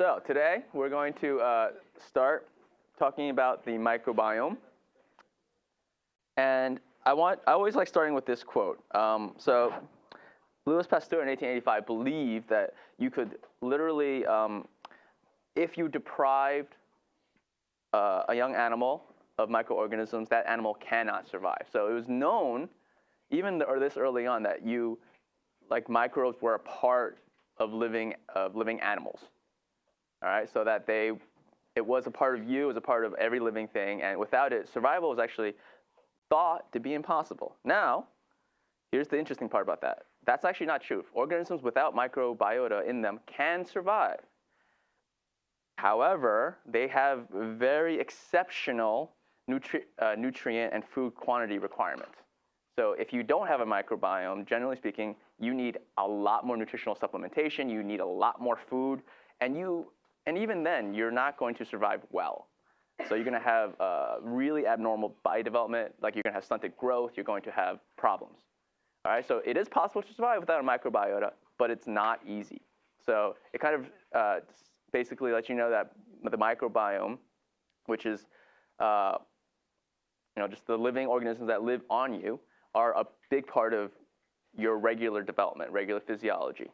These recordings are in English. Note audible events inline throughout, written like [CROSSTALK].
So today we're going to uh, start talking about the microbiome. And I want I always like starting with this quote. Um, so Louis Pasteur in 1885 believed that you could literally, um, if you deprived uh, a young animal of microorganisms, that animal cannot survive. So it was known, even the, or this early on, that you, like microbes were a part of living of living animals. All right, so that they, it was a part of you, it was a part of every living thing, and without it, survival was actually thought to be impossible. Now, here's the interesting part about that. That's actually not true. Organisms without microbiota in them can survive. However, they have very exceptional nutri uh, nutrient and food quantity requirements. So if you don't have a microbiome, generally speaking, you need a lot more nutritional supplementation, you need a lot more food, and you, and even then, you're not going to survive well. So you're going to have uh, really abnormal body development, like you're going to have stunted growth, you're going to have problems. All right, so it is possible to survive without a microbiota, but it's not easy. So it kind of uh, basically lets you know that the microbiome, which is uh, you know, just the living organisms that live on you, are a big part of your regular development, regular physiology.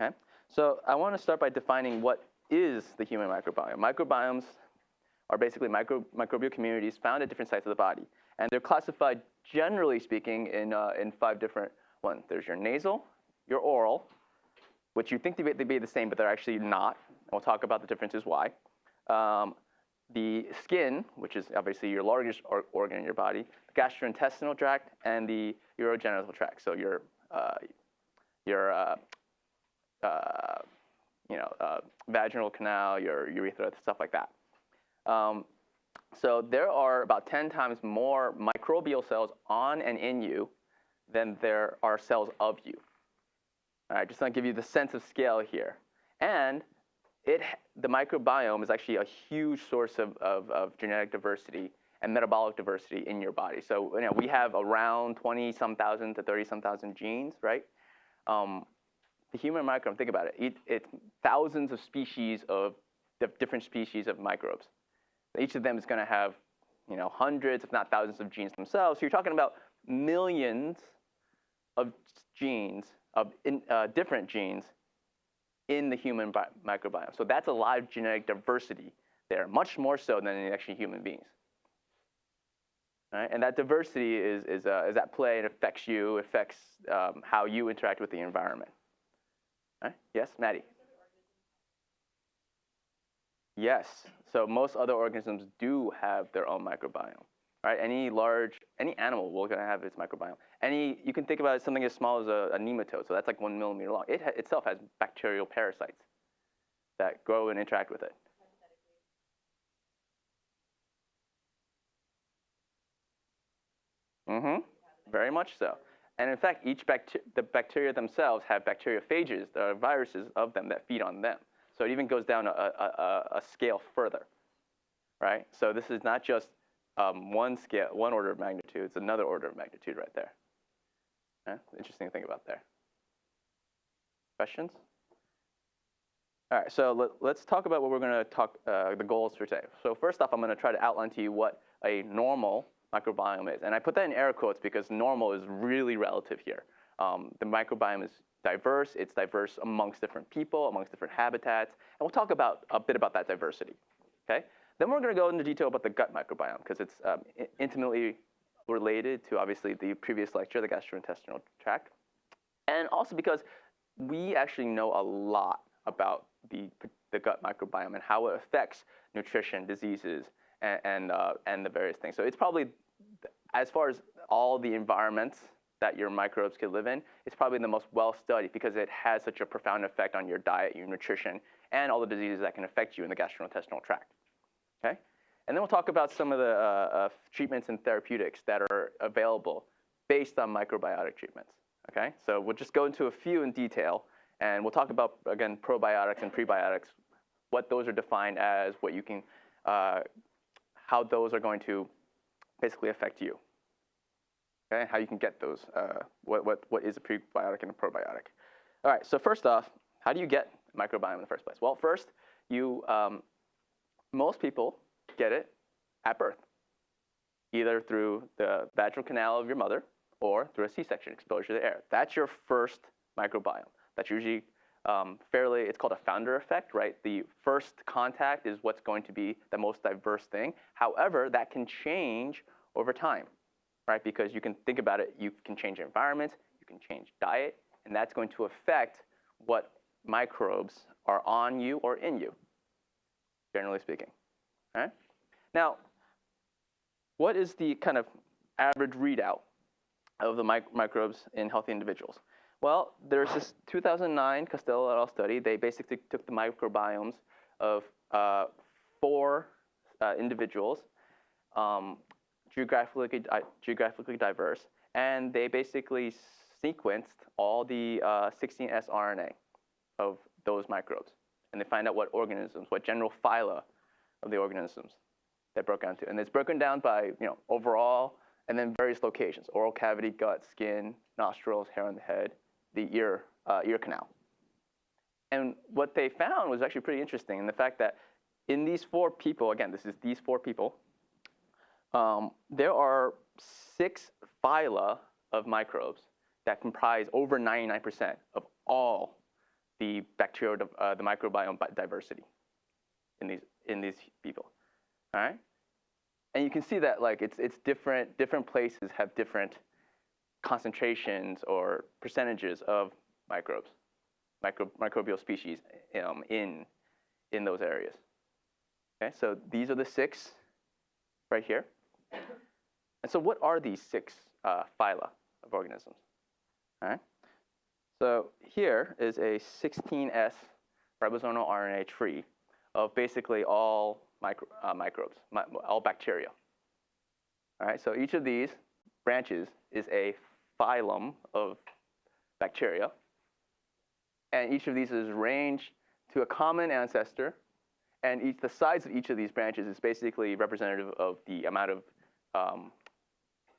Okay? So I want to start by defining what is the human microbiome. Microbiomes are basically micro, microbial communities found at different sites of the body. And they're classified, generally speaking, in, uh, in five different ones. There's your nasal, your oral, which you think they'd be the same, but they're actually not. We'll talk about the differences why. Um, the skin, which is obviously your largest or organ in your body, the gastrointestinal tract, and the urogenital tract. So your, uh, your uh, uh, you know, uh, vaginal canal, your urethra, stuff like that. Um, so there are about 10 times more microbial cells on and in you than there are cells of you. All right, just to give you the sense of scale here. And it, the microbiome is actually a huge source of, of, of genetic diversity and metabolic diversity in your body. So you know, we have around 20 some thousand to 30 some thousand genes, right? Um, the human microbiome, think about it, it, it's thousands of species of different species of microbes. Each of them is going to have, you know, hundreds, if not thousands of genes themselves. So you're talking about millions of genes, of in, uh, different genes in the human microbiome. So that's a lot of genetic diversity there, much more so than in actually human beings. Right? And that diversity is, is, uh, is at play and affects you, affects um, how you interact with the environment. Yes, Maddie? Yes. So most other organisms do have their own microbiome. Right? Any large, any animal will gonna have its microbiome. Any, you can think about it, something as small as a, a nematode. So that's like one millimeter long. It ha itself has bacterial parasites that grow and interact with it. Mm-hmm. Very much so. And in fact, each bacteria, the bacteria themselves have bacteriophages, there are viruses of them that feed on them. So it even goes down a, a, a scale further, right? So this is not just um, one scale, one order of magnitude, it's another order of magnitude right there. Yeah, interesting to think about there. Questions? All right, so let, us talk about what we're going to talk, uh, the goals for today. So first off, I'm going to try to outline to you what a normal microbiome is. And I put that in air quotes because normal is really relative here. Um, the microbiome is diverse. It's diverse amongst different people, amongst different habitats. And we'll talk about a bit about that diversity. Okay? Then we're going to go into detail about the gut microbiome because it's um, intimately related to obviously the previous lecture, the gastrointestinal tract. And also because we actually know a lot about the, the gut microbiome and how it affects nutrition, diseases, and, and, uh, and the various things. So it's probably, as far as all the environments that your microbes could live in, it's probably the most well studied because it has such a profound effect on your diet, your nutrition, and all the diseases that can affect you in the gastrointestinal tract. Okay? And then we'll talk about some of the uh, uh, treatments and therapeutics that are available based on microbiotic treatments. Okay? So we'll just go into a few in detail, and we'll talk about, again, probiotics and prebiotics, what those are defined as, what you can, uh, how those are going to basically affect you okay? How you can get those, uh, what, what, what is a prebiotic and a probiotic. All right, so first off, how do you get microbiome in the first place? Well, first, you, um, most people get it at birth, either through the vaginal canal of your mother or through a C-section exposure to air. That's your first microbiome. That's usually um, fairly, it's called a founder effect, right? The first contact is what's going to be the most diverse thing. However, that can change over time, right? Because you can think about it, you can change environment, you can change diet, and that's going to affect what microbes are on you or in you, generally speaking. Right? Now, what is the kind of average readout of the mic microbes in healthy individuals? Well, there's this 2009 Costello et al. study. They basically took the microbiomes of uh, four uh, individuals, um, geographically, uh, geographically diverse, and they basically sequenced all the 16S uh, RNA of those microbes. And they find out what organisms, what general phyla of the organisms that broke down to. And it's broken down by you know, overall and then various locations, oral cavity, gut, skin, nostrils, hair on the head, the ear, uh, ear canal. And what they found was actually pretty interesting in the fact that in these four people, again, this is these four people, um, there are six phyla of microbes that comprise over 99% of all the bacterial, uh, the microbiome diversity in these, in these people, all right? And you can see that like it's, it's different, different places have different concentrations or percentages of microbes, micro, microbial species um, in, in those areas. Okay, so these are the six right here. And so what are these six uh, phyla of organisms? All right. So here is a 16S ribosomal RNA tree of basically all micro, uh, microbes, mi all bacteria. All right, so each of these branches is a phylum of bacteria. And each of these is ranged to a common ancestor. And each, the size of each of these branches is basically representative of the amount of um,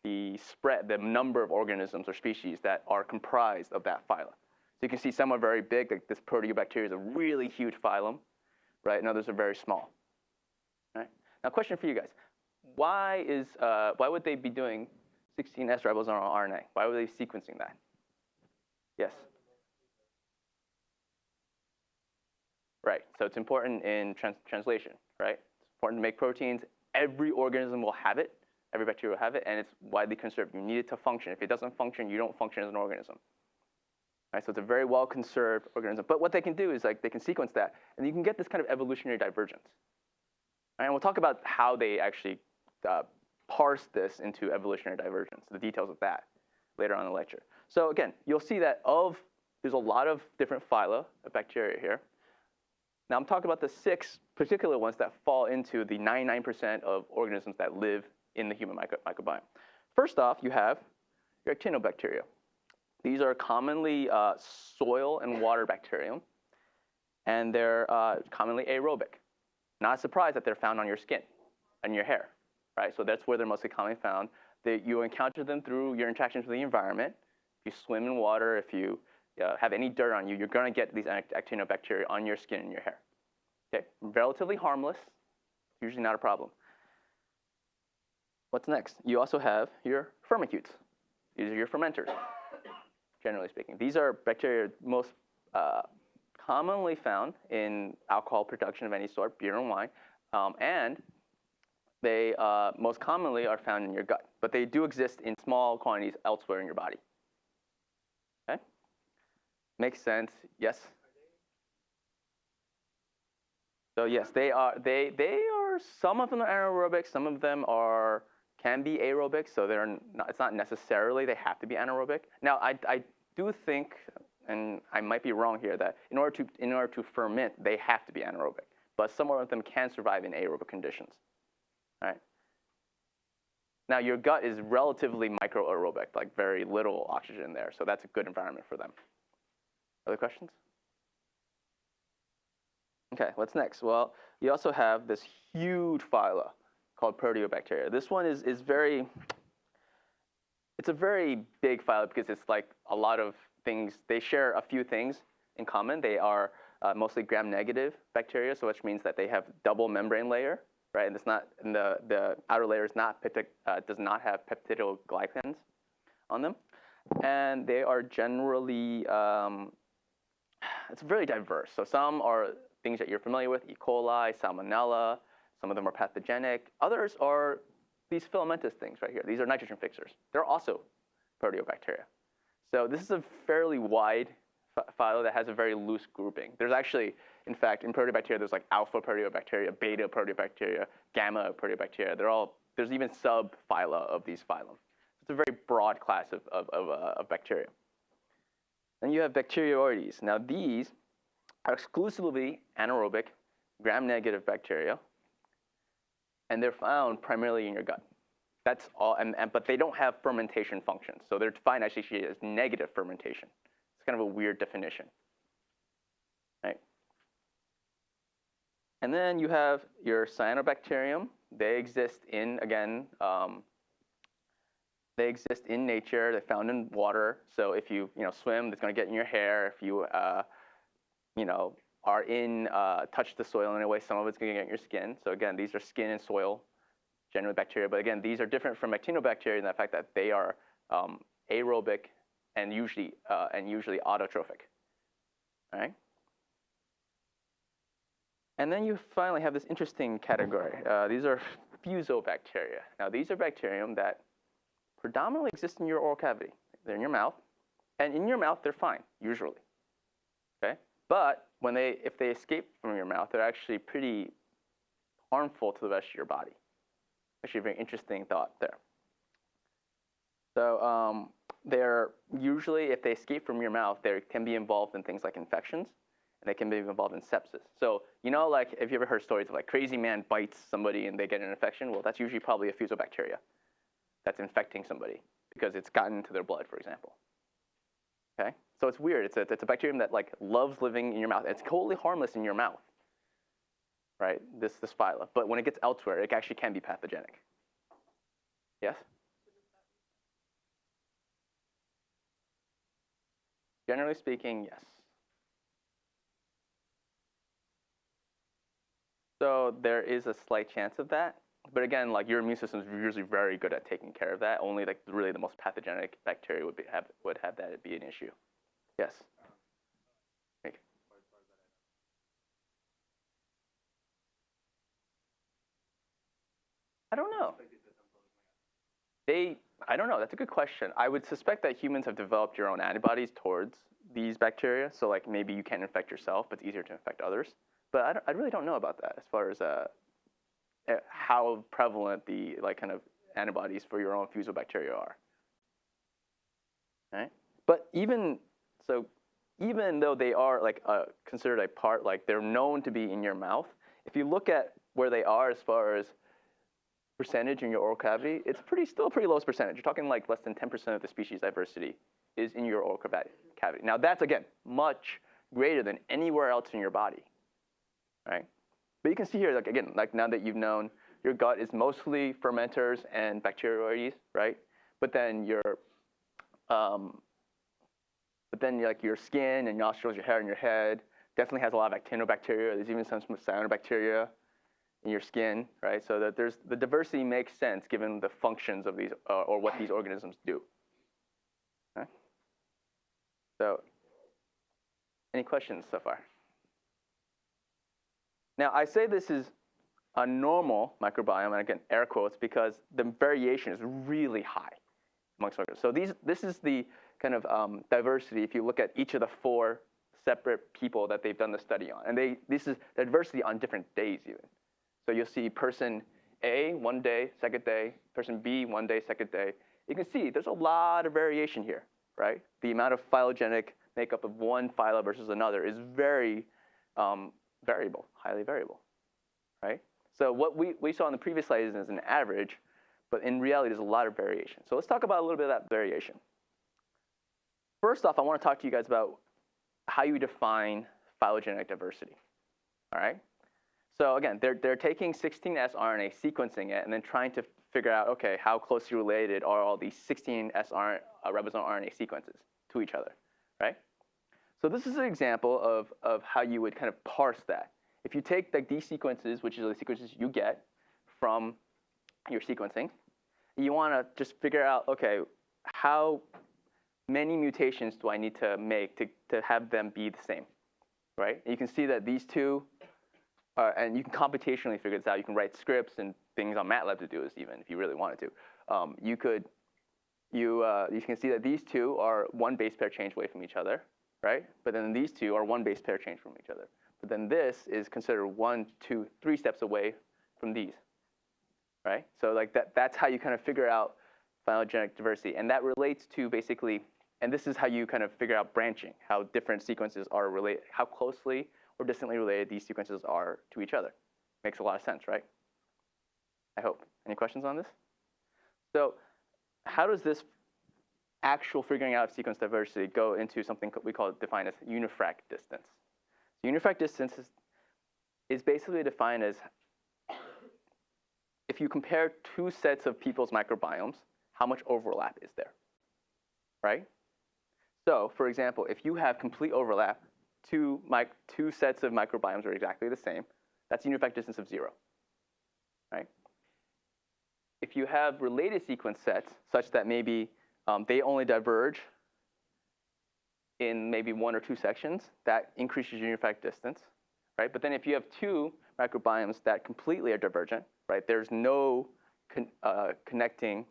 the spread, the number of organisms or species that are comprised of that phylum. So you can see some are very big, like this proteobacteria is a really huge phylum, right? And others are very small. Right? Now, question for you guys: Why is uh, why would they be doing 16S ribosomal RNA? Why were they sequencing that? Yes. Right. So it's important in trans translation, right? It's important to make proteins. Every organism will have it. Every bacteria will have it, and it's widely conserved. You need it to function. If it doesn't function, you don't function as an organism. Right, so it's a very well conserved organism. But what they can do is like they can sequence that, and you can get this kind of evolutionary divergence. Right, and we'll talk about how they actually uh, parse this into evolutionary divergence, the details of that later on in the lecture. So again, you'll see that of there's a lot of different phyla of bacteria here. Now I'm talking about the six particular ones that fall into the 99% of organisms that live in the human micro microbiome. First off, you have your actinobacteria. These are commonly uh, soil and water bacterium, and they're uh, commonly aerobic. Not a surprise that they're found on your skin and your hair, right? So that's where they're mostly commonly found. They, you encounter them through your interactions with the environment. If you swim in water, if you uh, have any dirt on you, you're going to get these actinobacteria on your skin and your hair. Okay, relatively harmless, usually not a problem. What's next? You also have your firmicutes. These are your fermenters, generally speaking. These are bacteria most uh, commonly found in alcohol production of any sort, beer and wine, um, and they uh, most commonly are found in your gut, but they do exist in small quantities elsewhere in your body. Okay? Makes sense, yes? So yes, they are, they, they are, some of them are anaerobic, some of them are can be aerobic, so they're not, it's not necessarily they have to be anaerobic. Now, I, I do think, and I might be wrong here, that in order to in order to ferment, they have to be anaerobic. But some of them can survive in aerobic conditions. Right. Now, your gut is relatively microaerobic, like very little oxygen there, so that's a good environment for them. Other questions? Okay, what's next? Well, you also have this huge phyla called proteobacteria. This one is, is very, it's a very big phyla because it's like a lot of things. They share a few things in common. They are uh, mostly gram-negative bacteria, so which means that they have double membrane layer, right? And it's not, and the, the outer layer is not uh, does not have peptidoglycans on them. And they are generally, um, it's very diverse. So some are things that you're familiar with, E. coli, salmonella, some of them are pathogenic. Others are these filamentous things right here. These are nitrogen fixers. They're also proteobacteria. So this is a fairly wide phyla that has a very loose grouping. There's actually, in fact, in proteobacteria, there's like alpha proteobacteria, beta proteobacteria, gamma proteobacteria. They're all, there's even subphyla of these phylum. It's a very broad class of, of, of, uh, of bacteria. Then you have Bacteroides. Now these are exclusively anaerobic, gram-negative bacteria, and they're found primarily in your gut. That's all, and, and, but they don't have fermentation functions. So they're defined actually as negative fermentation. It's kind of a weird definition, right? And then you have your cyanobacterium. They exist in, again, um, they exist in nature. They're found in water. So if you, you know, swim, it's going to get in your hair. If you, uh, you know, are in, uh, touch the soil in a way, some of it's going to get in your skin. So again, these are skin and soil generally bacteria. But again, these are different from actinobacteria in the fact that they are um, aerobic and usually, uh, and usually autotrophic. All right? And then you finally have this interesting category. Uh, these are fusobacteria. Now, these are bacterium that predominantly exist in your oral cavity. They're in your mouth, and in your mouth, they're fine, usually. Okay? But when they, if they escape from your mouth, they're actually pretty harmful to the rest of your body. Actually, a very interesting thought there. So um, they're usually, if they escape from your mouth, they can be involved in things like infections, and they can be involved in sepsis. So you know, like, if you ever heard stories of like crazy man bites somebody and they get an infection? Well, that's usually probably a fusobacteria that's infecting somebody because it's gotten into their blood, for example. Okay, so it's weird. It's a, it's a bacterium that like loves living in your mouth. It's totally harmless in your mouth, right? This this phyla, but when it gets elsewhere, it actually can be pathogenic. Yes. Generally speaking, yes. So there is a slight chance of that. But again, like your immune system is usually very good at taking care of that. Only like really the most pathogenic bacteria would be, have would have that be an issue. Yes. I don't know. They, I don't know. That's a good question. I would suspect that humans have developed your own antibodies towards these bacteria. So like maybe you can't infect yourself, but it's easier to infect others. But I, I really don't know about that as far as uh, eh, how prevalent the like kind of antibodies for your own fusobacteria are. Right? But even so, even though they are like uh, considered a part, like they're known to be in your mouth, if you look at where they are as far as percentage in your oral cavity, it's pretty still a pretty low percentage. You're talking like less than 10% of the species diversity is in your oral cavity. Now that's again much greater than anywhere else in your body, right? But you can see here, like again, like now that you've known your gut is mostly fermenters and bacteroides, right? But then your, um, but then like your skin and nostrils, your hair and your head definitely has a lot of actinobacteria. There's even some cyanobacteria in your skin, right? So that there's the diversity makes sense given the functions of these uh, or what these organisms do. Okay? So, any questions so far? Now, I say this is a normal microbiome, and again, air quotes, because the variation is really high amongst organisms. So these, this is the kind of um, diversity if you look at each of the four separate people that they've done the study on. And they, this is diversity on different days even. So you'll see person A one day, second day, person B one day, second day. You can see there's a lot of variation here, right? The amount of phylogenetic makeup of one phyla versus another is very um, variable, highly variable, right? So what we, we saw in the previous slide is an average, but in reality, there's a lot of variation. So let's talk about a little bit of that variation. First off, I want to talk to you guys about how you define phylogenetic diversity, all right? So again, they're, they're taking 16S RNA, sequencing it, and then trying to figure out, okay, how closely related are all these 16S RNA, uh, ribosome RNA sequences to each other, right? So this is an example of, of how you would kind of parse that. If you take like these sequences, which are the sequences you get from your sequencing, you want to just figure out, okay, how many mutations do I need to make to, to have them be the same, right? And you can see that these two, are, and you can computationally figure this out. You can write scripts and things on MATLAB to do this even if you really wanted to. Um, you could, you, uh, you can see that these two are one base pair change away from each other, right? But then these two are one base pair change from each other. But then this is considered one, two, three steps away from these, right? So like that, that's how you kind of figure out phylogenetic diversity. And that relates to basically, and this is how you kind of figure out branching, how different sequences are related, how closely or distantly related these sequences are to each other. Makes a lot of sense, right? I hope. Any questions on this? So how does this actual figuring out of sequence diversity go into something we call defined as unifrac distance? So unifrac distance is, is basically defined as if you compare two sets of people's microbiomes, how much overlap is there, right? So for example, if you have complete overlap, two, two sets of microbiomes are exactly the same, that's unifrac distance of zero, right? If you have related sequence sets such that maybe um, they only diverge in maybe one or two sections, that increases your unifrac distance, right? But then if you have two microbiomes that completely are divergent, right? There's no con uh, connecting,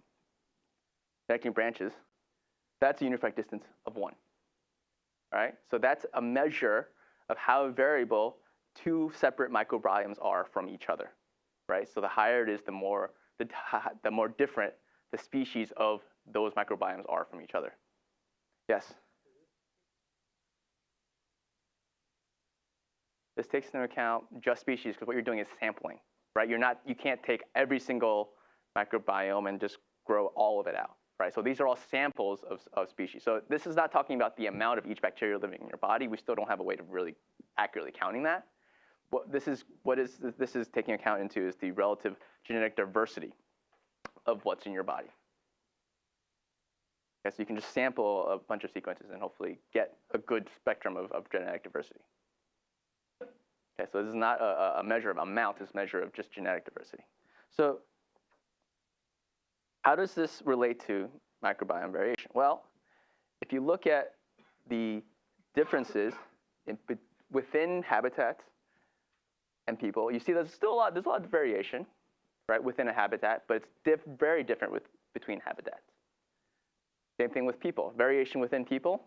connecting branches. That's a unifrac distance of one, right? So that's a measure of how variable two separate microbiomes are from each other, right? So the higher it is, the more, the, the more different the species of those microbiomes are from each other. Yes? This takes into account just species because what you're doing is sampling, right? You're not, you can't take every single microbiome and just grow all of it out, right? So these are all samples of, of species. So this is not talking about the amount of each bacteria living in your body. We still don't have a way to really accurately counting that. What this is, what is this is taking account into is the relative genetic diversity of what's in your body. Okay, so you can just sample a bunch of sequences and hopefully get a good spectrum of, of genetic diversity. Okay, so this is not a, a measure of amount, it's a measure of just genetic diversity. So how does this relate to microbiome variation? Well, if you look at the differences in, within habitats and people, you see there's still a lot, there's a lot of variation, right, within a habitat, but it's diff very different with, between habitats. Same thing with people. Variation within people,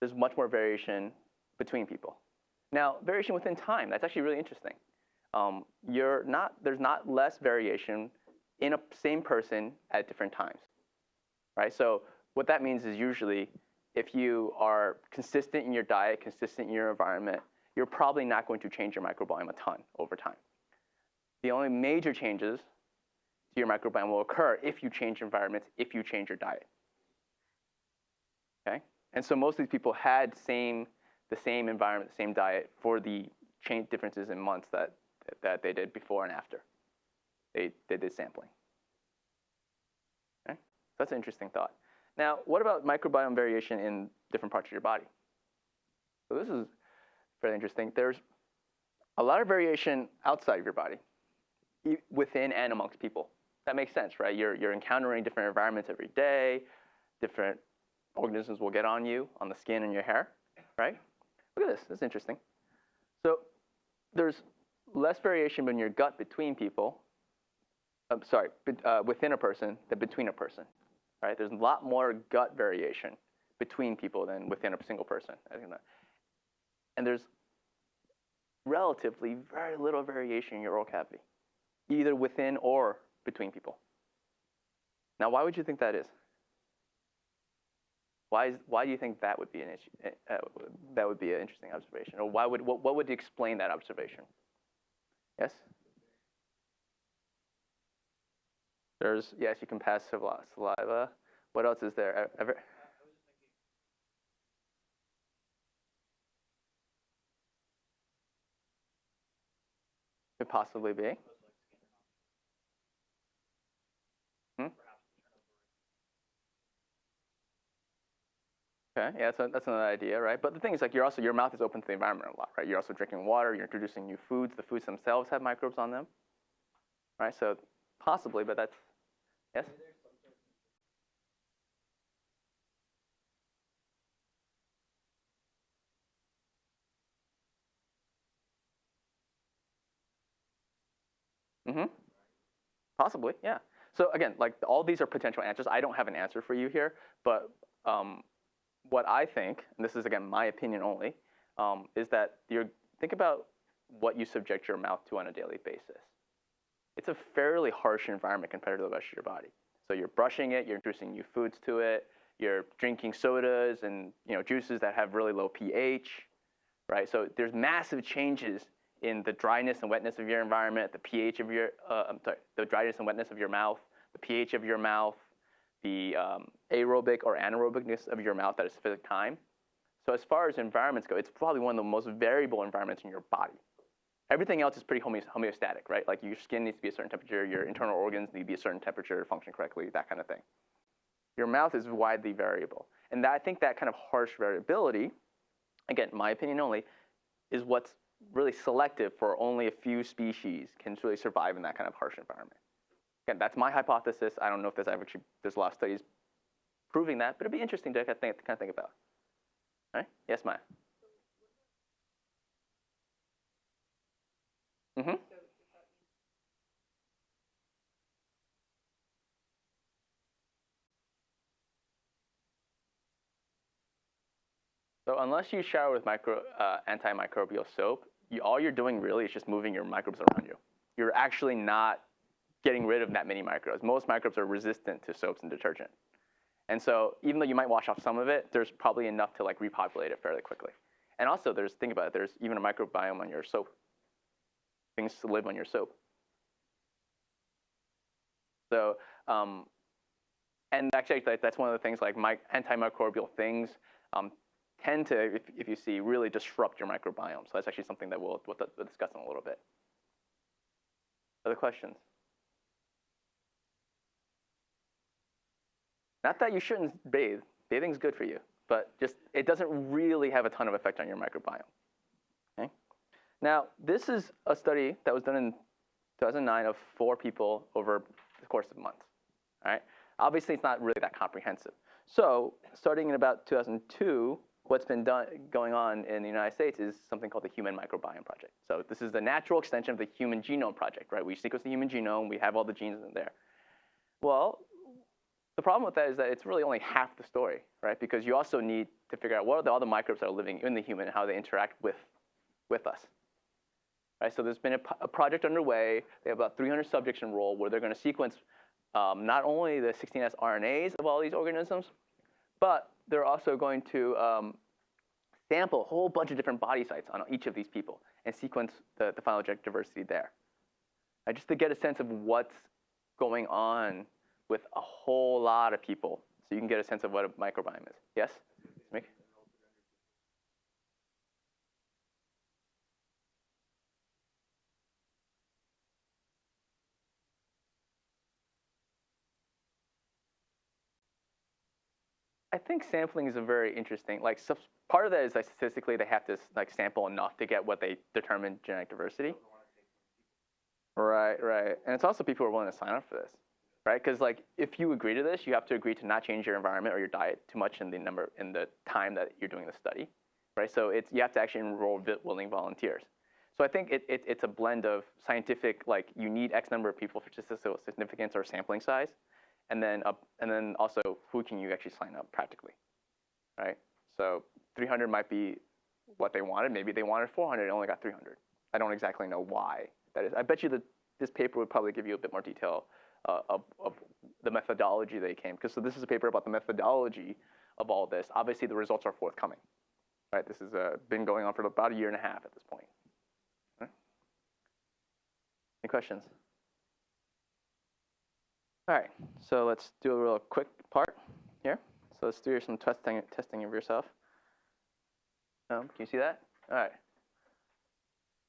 there's much more variation between people. Now, variation within time, that's actually really interesting. Um, you're not, there's not less variation in a same person at different times, right? So what that means is usually if you are consistent in your diet, consistent in your environment, you're probably not going to change your microbiome a ton over time. The only major changes your microbiome will occur if you change environments, if you change your diet. Okay? And so most of these people had same, the same environment, the same diet for the change differences in months that, that they did before and after. They, they did sampling. Okay? That's an interesting thought. Now, what about microbiome variation in different parts of your body? So this is fairly interesting. There's a lot of variation outside of your body, within and amongst people. That makes sense, right? You're, you're encountering different environments every day, different organisms will get on you, on the skin and your hair, right? Look at this, this is interesting. So there's less variation in your gut between people, I'm sorry, uh, within a person than between a person, right? There's a lot more gut variation between people than within a single person. And there's relatively very little variation in your oral cavity, either within or between people. Now, why would you think that is? Why, is, why do you think that would be an issue? Uh, that would be an interesting observation, or why would what, what would explain that observation? Yes. There's yes, you can pass saliva. What else is there? Ever? Could possibly be. Okay, yeah, so that's another idea, right? But the thing is, like, you're also your mouth is open to the environment a lot, right? You're also drinking water. You're introducing new foods. The foods themselves have microbes on them, right? So possibly, but that's yes. Mm-hmm. Possibly, yeah. So again, like all these are potential answers. I don't have an answer for you here, but um, what I think, and this is again my opinion only, um, is that you think about what you subject your mouth to on a daily basis. It's a fairly harsh environment compared to the rest of your body. So you're brushing it, you're introducing new foods to it, you're drinking sodas and you know juices that have really low pH, right? So there's massive changes in the dryness and wetness of your environment, the pH of your, uh, I'm sorry, the dryness and wetness of your mouth, the pH of your mouth, the um, aerobic or anaerobicness of your mouth at a specific time. So as far as environments go, it's probably one of the most variable environments in your body. Everything else is pretty homeostatic, right? Like your skin needs to be a certain temperature, your internal organs need to be a certain temperature to function correctly, that kind of thing. Your mouth is widely variable. And that, I think that kind of harsh variability, again, my opinion only, is what's really selective for only a few species can really survive in that kind of harsh environment. Again, that's my hypothesis. I don't know if there's actually there's a lot of studies proving that, but it'd be interesting to kind of think, kind of think about. All right? Yes, Maya. Mm-hmm. So unless you shower with micro, uh, antimicrobial soap, you, all you're doing really is just moving your microbes around you. You're actually not getting rid of that many microbes. Most microbes are resistant to soaps and detergent. And so even though you might wash off some of it, there's probably enough to like repopulate it fairly quickly. And also there's, think about it, there's even a microbiome on your soap. Things to live on your soap. So, um, and actually that's one of the things like my, antimicrobial things um, tend to, if, if you see, really disrupt your microbiome. So that's actually something that we'll, we'll, we'll discuss in a little bit. Other questions? Not that you shouldn't bathe. Bathing's good for you, but just it doesn't really have a ton of effect on your microbiome. Okay? Now, this is a study that was done in 2009 of four people over the course of months. All right? Obviously, it's not really that comprehensive. So, starting in about 2002, what's been done, going on in the United States is something called the Human Microbiome Project. So, this is the natural extension of the Human Genome Project, right? We sequence the human genome, we have all the genes in there. Well, the problem with that is that it's really only half the story, right? Because you also need to figure out what are the other microbes that are living in the human and how they interact with, with us. Right, so there's been a, a project underway. They have about 300 subjects enrolled where they're going to sequence um, not only the 16S RNAs of all these organisms, but they're also going to um, sample a whole bunch of different body sites on each of these people and sequence the, the phylogenetic diversity there. Right, just to get a sense of what's going on with a whole lot of people so you can get a sense of what a microbiome is. Yes? Mick? I think sampling is a very interesting, like so part of that is like statistically they have to like sample enough to get what they determine genetic diversity. Right, right. And it's also people who are willing to sign up for this right? Because like if you agree to this, you have to agree to not change your environment or your diet too much in the number in the time that you're doing the study, right? So it's you have to actually enroll willing volunteers. So I think it, it, it's a blend of scientific, like you need X number of people for statistical significance or sampling size, and then uh, and then also who can you actually sign up practically, right? So 300 might be what they wanted. Maybe they wanted 400 and only got 300. I don't exactly know why that is. I bet you that this paper would probably give you a bit more detail of, of, the methodology they came. Because so this is a paper about the methodology of all this. Obviously, the results are forthcoming. Right? This has uh, been going on for about a year and a half at this point. Right? Any questions? All right, so let's do a real quick part here. So let's do some testing, testing of yourself. Um, can you see that? All right.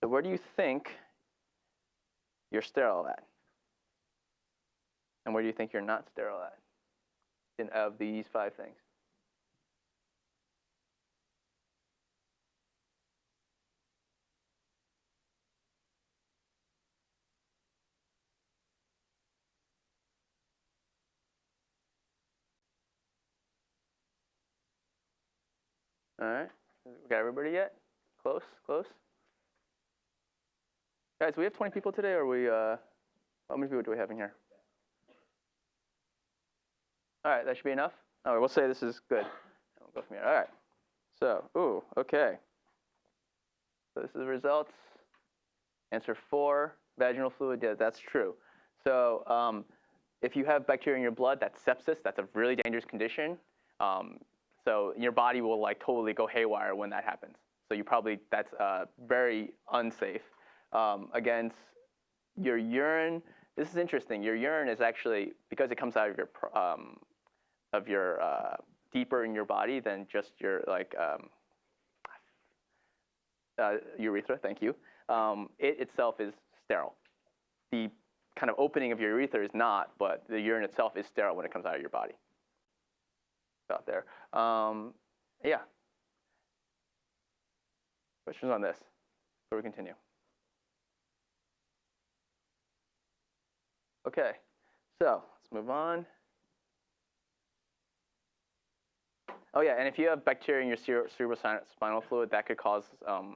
So where do you think you're sterile at? And where do you think you're not sterile at? In of these five things. All right. We got everybody yet? Close, close. Guys, we have 20 people today, or we, uh, how many people do we have in here? All right, that should be enough. All right, we'll say this is good. We'll go from here. All right. So, ooh, okay. So this is the results. Answer four, vaginal fluid. Yeah, that's true. So um, if you have bacteria in your blood, that's sepsis. That's a really dangerous condition. Um, so your body will like totally go haywire when that happens. So you probably that's uh, very unsafe. Um, against your urine, this is interesting. Your urine is actually because it comes out of your um, of your uh, deeper in your body than just your like um, uh, urethra. Thank you. Um, it itself is sterile. The kind of opening of your urethra is not, but the urine itself is sterile when it comes out of your body. Out there. Um, yeah. Questions on this before we continue? Okay, so let's move on. Oh yeah, and if you have bacteria in your cere cerebrospinal fluid, that could cause, um,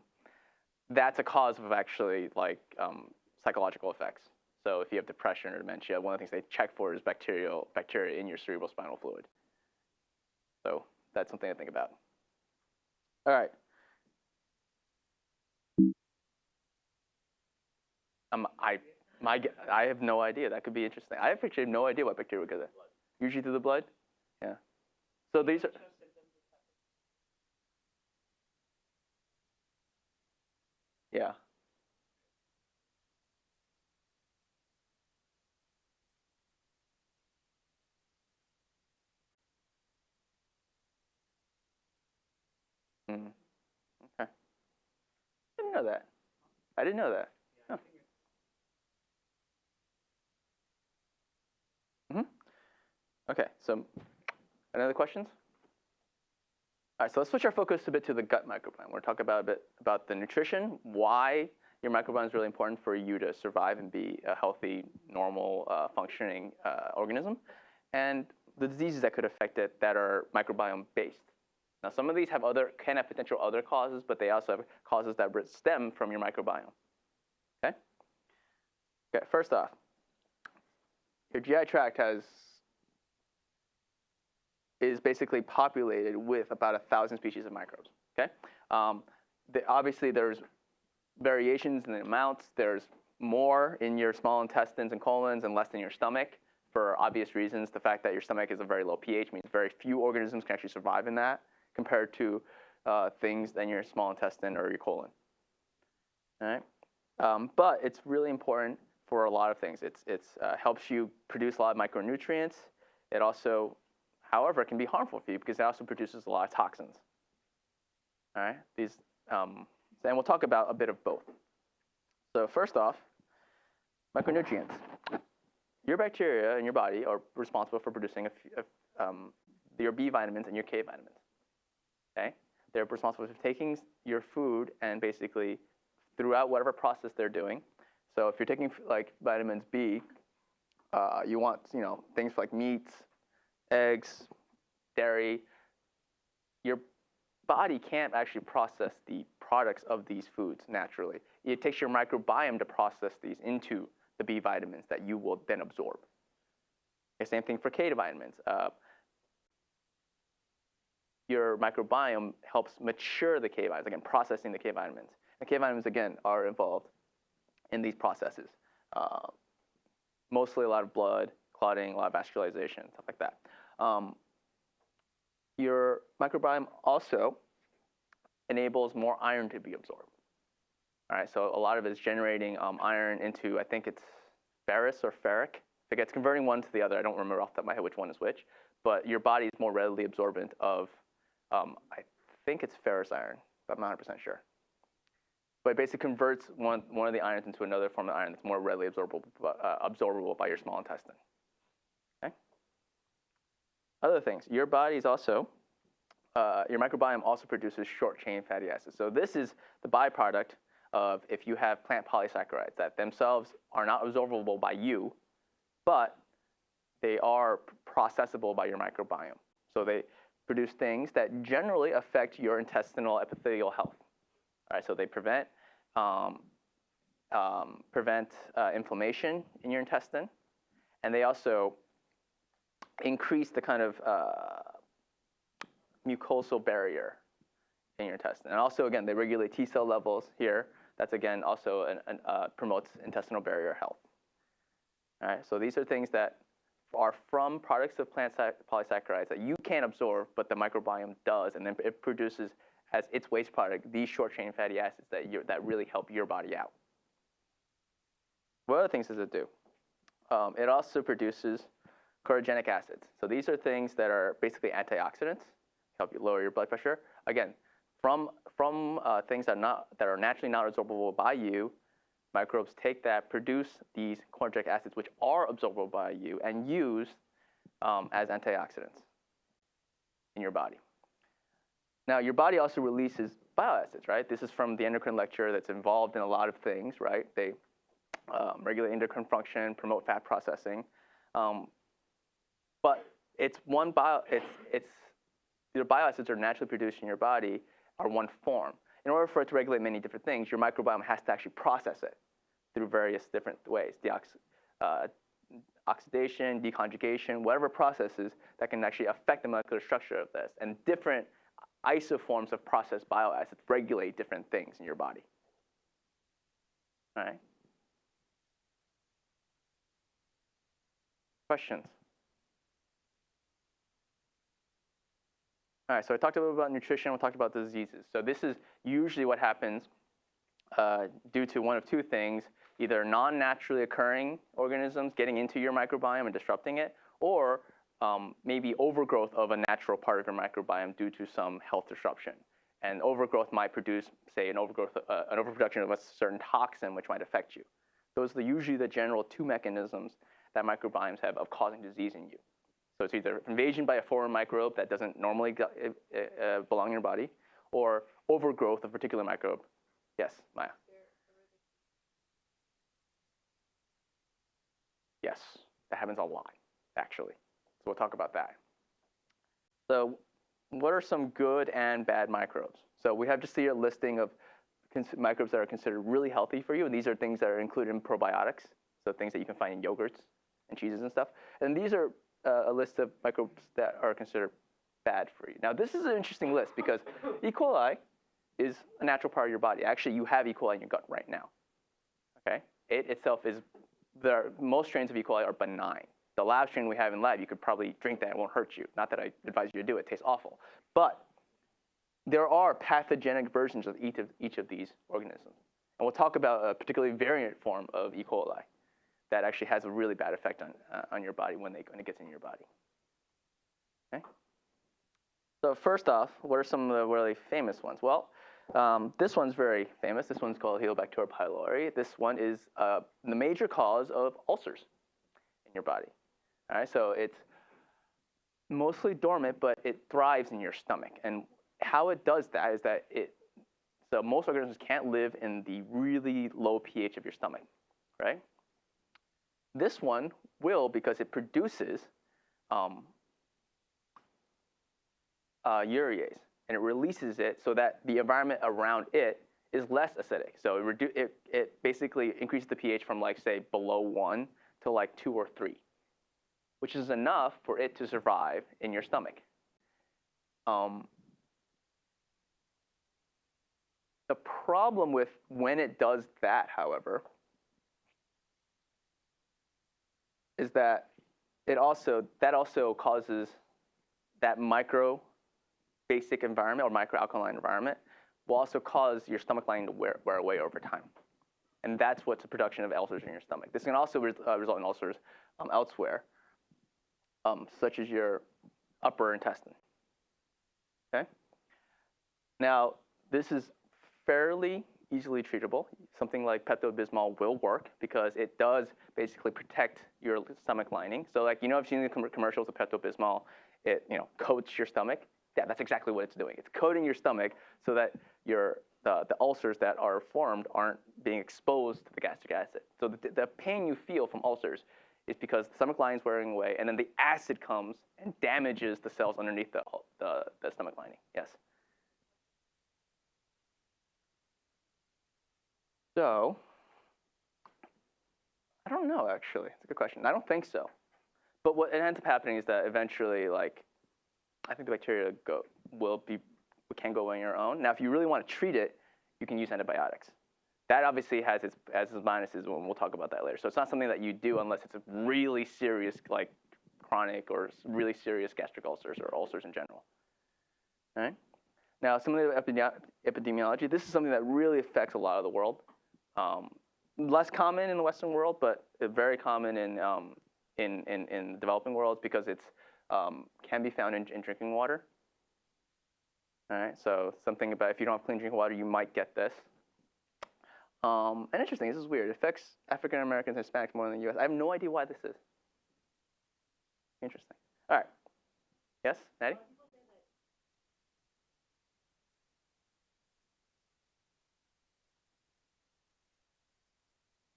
that's a cause of actually like um, psychological effects. So if you have depression or dementia, one of the things they check for is bacterial bacteria in your cerebrospinal fluid. So that's something to think about. All right. Um, I, my, I have no idea. That could be interesting. I have no idea what bacteria would get there. Usually through the blood. Yeah. So these are. Yeah. Mm. Okay. I didn't know that. I didn't know that. Oh. Mm-hmm. Okay, so any other questions? All right, so let's switch our focus a bit to the gut microbiome. We're talk about a bit about the nutrition, why your microbiome is really important for you to survive and be a healthy, normal, uh, functioning uh, organism, and the diseases that could affect it that are microbiome based. Now, some of these have other can have potential other causes, but they also have causes that stem from your microbiome. Okay. Okay. First off, your GI tract has is basically populated with about a thousand species of microbes. Okay. Um, the, obviously, there's variations in the amounts. There's more in your small intestines and colons and less in your stomach for obvious reasons. The fact that your stomach is a very low pH means very few organisms can actually survive in that compared to uh, things in your small intestine or your colon. All right? Um, but it's really important for a lot of things. It it's, uh, helps you produce a lot of micronutrients. It also However, it can be harmful for you because it also produces a lot of toxins. All right, these, um, and we'll talk about a bit of both. So first off, micronutrients. Your bacteria in your body are responsible for producing a, a, um, your B vitamins and your K vitamins. Okay, they're responsible for taking your food and basically throughout whatever process they're doing. So if you're taking like vitamins B, uh, you want you know things like meats, eggs, dairy, your body can't actually process the products of these foods naturally. It takes your microbiome to process these into the B vitamins that you will then absorb. The same thing for K vitamins. Uh, your microbiome helps mature the K vitamins, again, processing the K vitamins. The K vitamins, again, are involved in these processes. Uh, mostly a lot of blood, clotting, a lot of vascularization, stuff like that. Um, your microbiome also enables more iron to be absorbed. All right, so a lot of it is generating um, iron into, I think it's ferrous or ferric. If it's converting one to the other, I don't remember off the top of my head which one is which, but your body is more readily absorbent of, um, I think it's ferrous iron, but I'm not 100% sure. But it basically converts one, one of the irons into another form of iron that's more readily absorbable, uh, absorbable by your small intestine. Other things, your body is also, uh, your microbiome also produces short chain fatty acids. So this is the byproduct of if you have plant polysaccharides that themselves are not absorbable by you, but they are processable by your microbiome. So they, produce things that generally affect your intestinal epithelial health. All right, so they prevent um, um, prevent uh, inflammation in your intestine, and they also increase the kind of uh, mucosal barrier in your intestine. And also, again, they regulate T cell levels here. That's again also an, an, uh, promotes intestinal barrier health. All right, so these are things that are from products of plant polysaccharides that you can't absorb, but the microbiome does, and then it produces as its waste product these short chain fatty acids that, that really help your body out. What other things does it do? Um, it also produces chlorogenic acids. So these are things that are basically antioxidants, help you lower your blood pressure. Again, from, from uh, things that are, not, that are naturally not absorbable by you, microbes take that, produce these chlorogenic acids, which are absorbable by you, and use um, as antioxidants in your body. Now, your body also releases bile acids, right? This is from the endocrine lecture that's involved in a lot of things, right? They um, regulate endocrine function, promote fat processing. Um, but it's one bio, it's, it's, your bile acids are naturally produced in your body are one form. In order for it to regulate many different things, your microbiome has to actually process it through various different ways. Deox- uh, oxidation, deconjugation, whatever processes that can actually affect the molecular structure of this. And different isoforms of processed bile acids regulate different things in your body. All right? Questions? All right, so I talked a little about nutrition, we talked about diseases. So this is usually what happens uh, due to one of two things, either non-naturally occurring organisms getting into your microbiome and disrupting it, or um, maybe overgrowth of a natural part of your microbiome due to some health disruption. And overgrowth might produce, say, an overgrowth, uh, an overproduction of a certain toxin which might affect you. Those are usually the general two mechanisms that microbiomes have of causing disease in you. So it's either invasion by a foreign microbe that doesn't normally uh, belong in your body, or overgrowth of a particular microbe. Yes, Maya. Yes, that happens a lot, actually. So we'll talk about that. So what are some good and bad microbes? So we have just here a listing of microbes that are considered really healthy for you, and these are things that are included in probiotics, so things that you can find in yogurts and cheeses and stuff. And these are uh, a list of microbes that are considered bad for you. Now, this is an interesting list because E. coli is a natural part of your body. Actually, you have E. coli in your gut right now. Okay, it itself is the most strains of E. coli are benign. The lab strain we have in lab, you could probably drink that; it won't hurt you. Not that I advise you to do it; it tastes awful. But there are pathogenic versions of each of each of these organisms, and we'll talk about a particularly variant form of E. coli that actually has a really bad effect on, uh, on your body when, they, when it gets in your body. Okay? So first off, what are some of the really famous ones? Well, um, this one's very famous. This one's called Helicobacter pylori. This one is uh, the major cause of ulcers in your body. All right, so it's mostly dormant, but it thrives in your stomach. And how it does that is that it, so most organisms can't live in the really low pH of your stomach, right? This one will because it produces um, uh, urease and it releases it so that the environment around it is less acidic. So it, it, it basically increases the pH from like say below one to like two or three, which is enough for it to survive in your stomach. Um, the problem with when it does that, however, is that it also that also causes that micro basic environment or microalkaline environment will also cause your stomach lining to wear, wear away over time. And that's what's the production of ulcers in your stomach. This can also re uh, result in ulcers um, elsewhere, um, such as your upper intestine. Okay? Now, this is fairly easily treatable. Something like Pepto-Bismol will work because it does basically protect your stomach lining. So like, you know, I've seen the commercials of Pepto-Bismol, it, you know, coats your stomach. Yeah, that's exactly what it's doing. It's coating your stomach so that your, the, the ulcers that are formed aren't being exposed to the gastric acid. So the, the pain you feel from ulcers is because the stomach lining is wearing away, and then the acid comes and damages the cells underneath the, the, the stomach lining. Yes? So, I don't know, actually. It's a good question. I don't think so. But what ends up happening is that eventually, like, I think the bacteria go, will be, can go on your own. Now, if you really want to treat it, you can use antibiotics. That obviously has its, has its minuses, and we'll talk about that later. So it's not something that you do unless it's a really serious, like chronic or really serious gastric ulcers or ulcers in general. All right? Now, some of the epidemiology, this is something that really affects a lot of the world. Um, less common in the Western world, but very common in, um, in, in, in, developing worlds because it's um, can be found in, in, drinking water. All right, so something about if you don't have clean drinking water, you might get this. Um, and interesting, this is weird. It affects African Americans and Hispanics more than the U.S. I have no idea why this is. Interesting. All right. Yes, Maddie?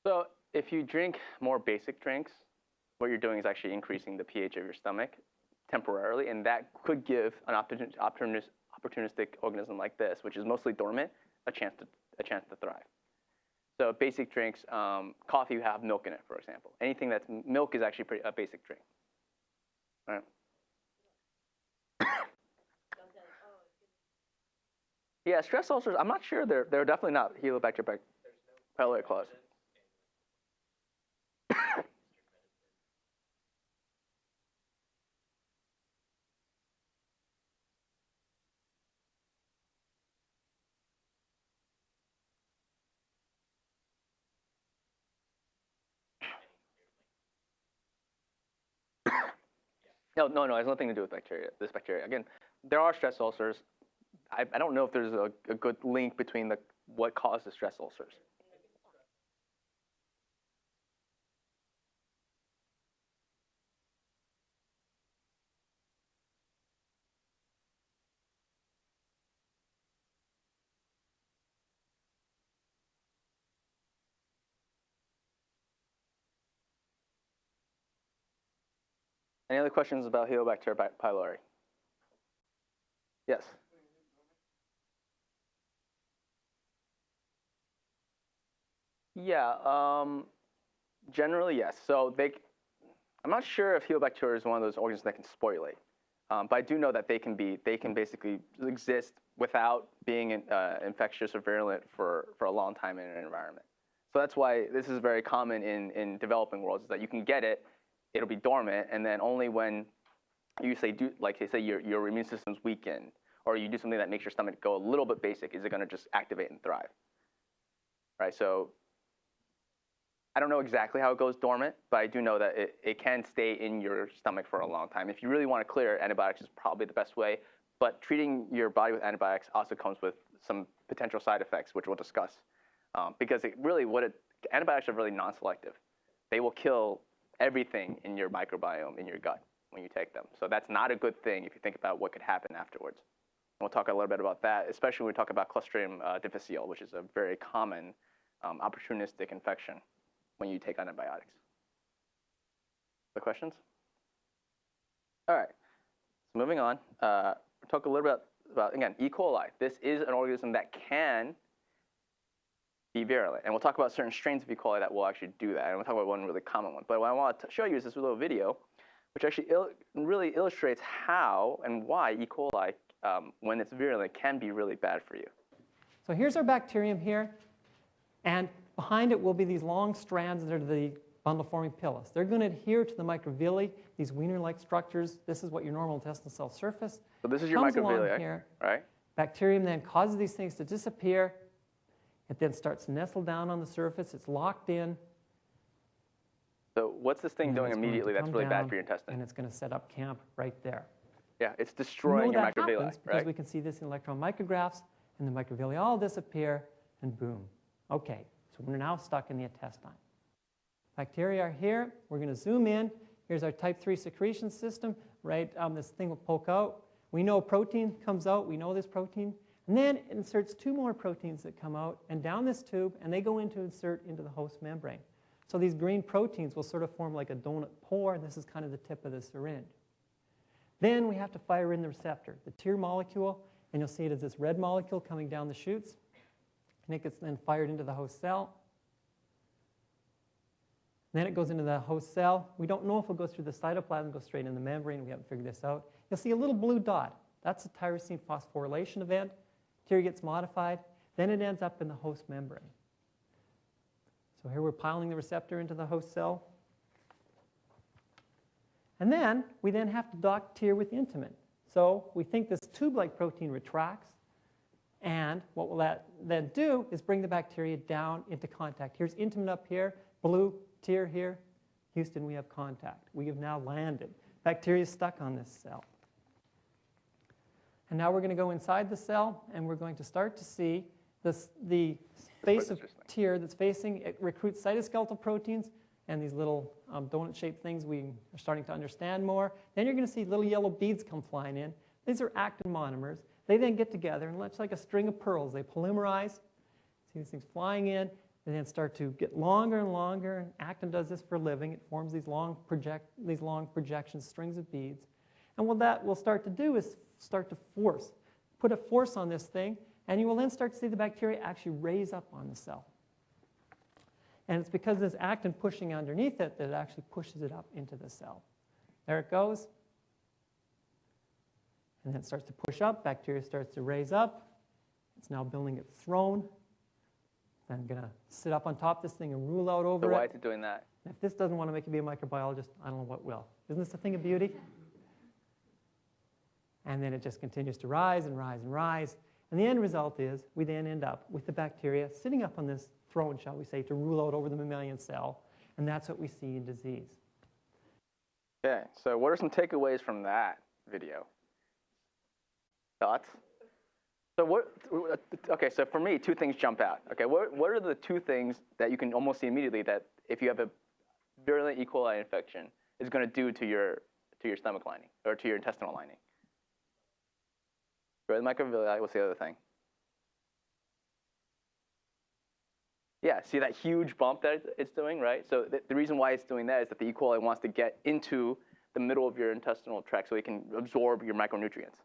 So if you drink more basic drinks, what you're doing is actually increasing the pH of your stomach temporarily, and that could give an opportunistic organism like this, which is mostly dormant, a chance to, a chance to thrive. So basic drinks, um, coffee you have milk in it, for example. Anything that's milk is actually pretty, a basic drink. All right. [COUGHS] yeah, stress ulcers, I'm not sure they're, they're definitely not Helicobacter pylori clause. No, no, no, it has nothing to do with bacteria, this bacteria. Again, there are stress ulcers. I, I don't know if there's a, a good link between the, what causes stress ulcers. Any other questions about Helicobacter pylori? Yes. Yeah, um, generally yes. So they, I'm not sure if Helicobacter is one of those organisms that can sporulate, um, but I do know that they can be, they can basically exist without being in, uh, infectious or virulent for, for a long time in an environment. So that's why this is very common in, in developing worlds, is that you can get it it'll be dormant, and then only when you say do like they say your your immune system's weakened, or you do something that makes your stomach go a little bit basic, is it going to just activate and thrive? Right. So I don't know exactly how it goes dormant, but I do know that it, it can stay in your stomach for a long time. If you really want to clear it, antibiotics is probably the best way. But treating your body with antibiotics also comes with some potential side effects, which we'll discuss. Um, because it really, what it, antibiotics are really non-selective. They will kill everything in your microbiome in your gut when you take them. So that's not a good thing if you think about what could happen afterwards. And we'll talk a little bit about that, especially when we talk about Clostridium uh, difficile, which is a very common um, opportunistic infection when you take antibiotics. The questions? All right, so moving on, uh, talk a little bit about, again, E. coli. This is an organism that can be virulent. And we'll talk about certain strains of E. coli that will actually do that. And we'll talk about one really common one. But what I want to show you is this little video, which actually il really illustrates how and why E. coli, um, when it's virulent, can be really bad for you. So here's our bacterium here. And behind it will be these long strands that are the bundle-forming pilus. They're going to adhere to the microvilli, these wiener-like structures. This is what your normal intestinal cell surface. So this is your microvilli, here, right? Bacterium then causes these things to disappear it then starts to nestle down on the surface. It's locked in. So what's this thing doing immediately that's really bad for your intestine? And it's going to set up camp right there. Yeah, it's destroying your microvilli, right? Because we can see this in electron micrographs, and the microvilli all disappear, and boom. Okay, so we're now stuck in the intestine. Bacteria are here. We're going to zoom in. Here's our type 3 secretion system, right? Um, this thing will poke out. We know protein comes out. We know this protein. And then it inserts two more proteins that come out and down this tube, and they go into insert into the host membrane. So these green proteins will sort of form like a donut pore, and this is kind of the tip of the syringe. Then we have to fire in the receptor, the Tir molecule, and you'll see it as this red molecule coming down the chutes, and it gets then fired into the host cell. Then it goes into the host cell. We don't know if it goes through the cytoplasm, goes straight in the membrane. We haven't figured this out. You'll see a little blue dot. That's a tyrosine phosphorylation event. Tir gets modified. Then it ends up in the host membrane. So here we're piling the receptor into the host cell. And then we then have to dock Tir with intimin. So we think this tube-like protein retracts. And what will that then do is bring the bacteria down into contact. Here's intimin up here, blue Tir here. Houston, we have contact. We have now landed. Bacteria is stuck on this cell. And now we're going to go inside the cell, and we're going to start to see this, the face of Tir that's facing, it recruits cytoskeletal proteins and these little um, donut-shaped things we are starting to understand more. Then you're going to see little yellow beads come flying in. These are actin monomers. They then get together, and it's like a string of pearls. They polymerize. See these things flying in, and then start to get longer and longer. And actin does this for a living. It forms these long project, these long projections, strings of beads. And what that will start to do is start to force, put a force on this thing, and you will then start to see the bacteria actually raise up on the cell. And it's because this actin pushing underneath it that it actually pushes it up into the cell. There it goes. And then it starts to push up, bacteria starts to raise up. It's now building its throne. Then I'm going to sit up on top of this thing and rule out over it. So why it. is it doing that? And if this doesn't want to make you be a microbiologist, I don't know what will. Isn't this a thing of beauty? And then it just continues to rise and rise and rise. And the end result is we then end up with the bacteria sitting up on this throne, shall we say, to rule out over the mammalian cell. And that's what we see in disease. Okay, so what are some takeaways from that video? Thoughts? So what? Okay, so for me, two things jump out. Okay, what what are the two things that you can almost see immediately that if you have a virulent E. coli infection is going to do to your to your stomach lining or to your intestinal lining? Right, microvilli. What's the other thing? Yeah, see that huge bump that it's- doing, right? So the, the reason why it's doing that is that the E. coli wants to get into the middle of your intestinal tract so it can absorb your micronutrients,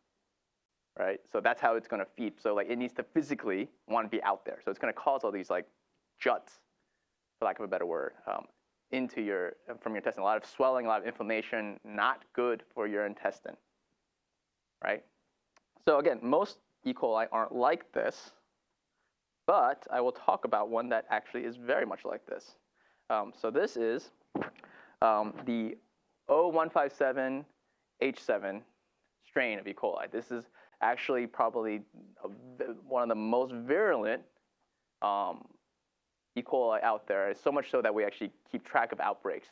right? So that's how it's going to feed. So like it needs to physically want to be out there. So it's going to cause all these like juts, for lack of a better word, um, into your from your intestine. A lot of swelling, a lot of inflammation, not good for your intestine, right? So again, most E. coli aren't like this. But I will talk about one that actually is very much like this. Um, so this is um, the O157H7 strain of E. coli. This is actually probably a one of the most virulent um, E. coli out there. It's so much so that we actually keep track of outbreaks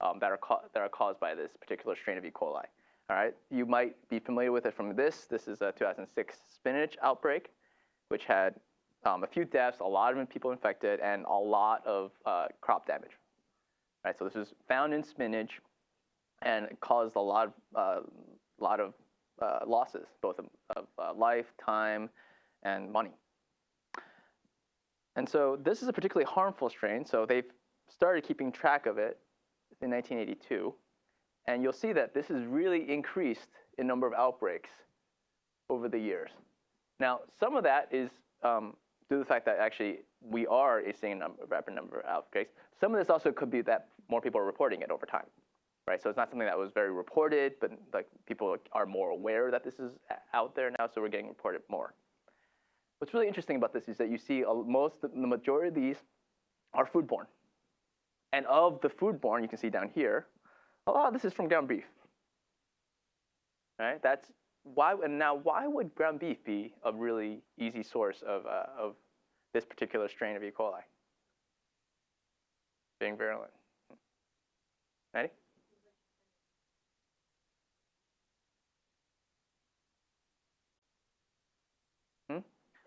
um, that, are that are caused by this particular strain of E. coli. All right, you might be familiar with it from this. This is a 2006 spinach outbreak, which had um, a few deaths, a lot of people infected, and a lot of uh, crop damage. Right, so this was found in spinach, and caused a lot of uh, lot of uh, losses, both of, of uh, life, time, and money. And so this is a particularly harmful strain. So they've started keeping track of it in 1982, and you'll see that this has really increased in number of outbreaks over the years. Now, some of that is um, due to the fact that actually we are seeing a number, rapid number of outbreaks. Some of this also could be that more people are reporting it over time, right? So it's not something that was very reported, but like people are more aware that this is out there now, so we're getting reported more. What's really interesting about this is that you see a, most, the majority of these are foodborne. And of the foodborne, you can see down here, of this is from ground beef. Right? That's why. And now, why would ground beef be a really easy source of uh, of this particular strain of E. coli? Being virulent. Ready? Hmm?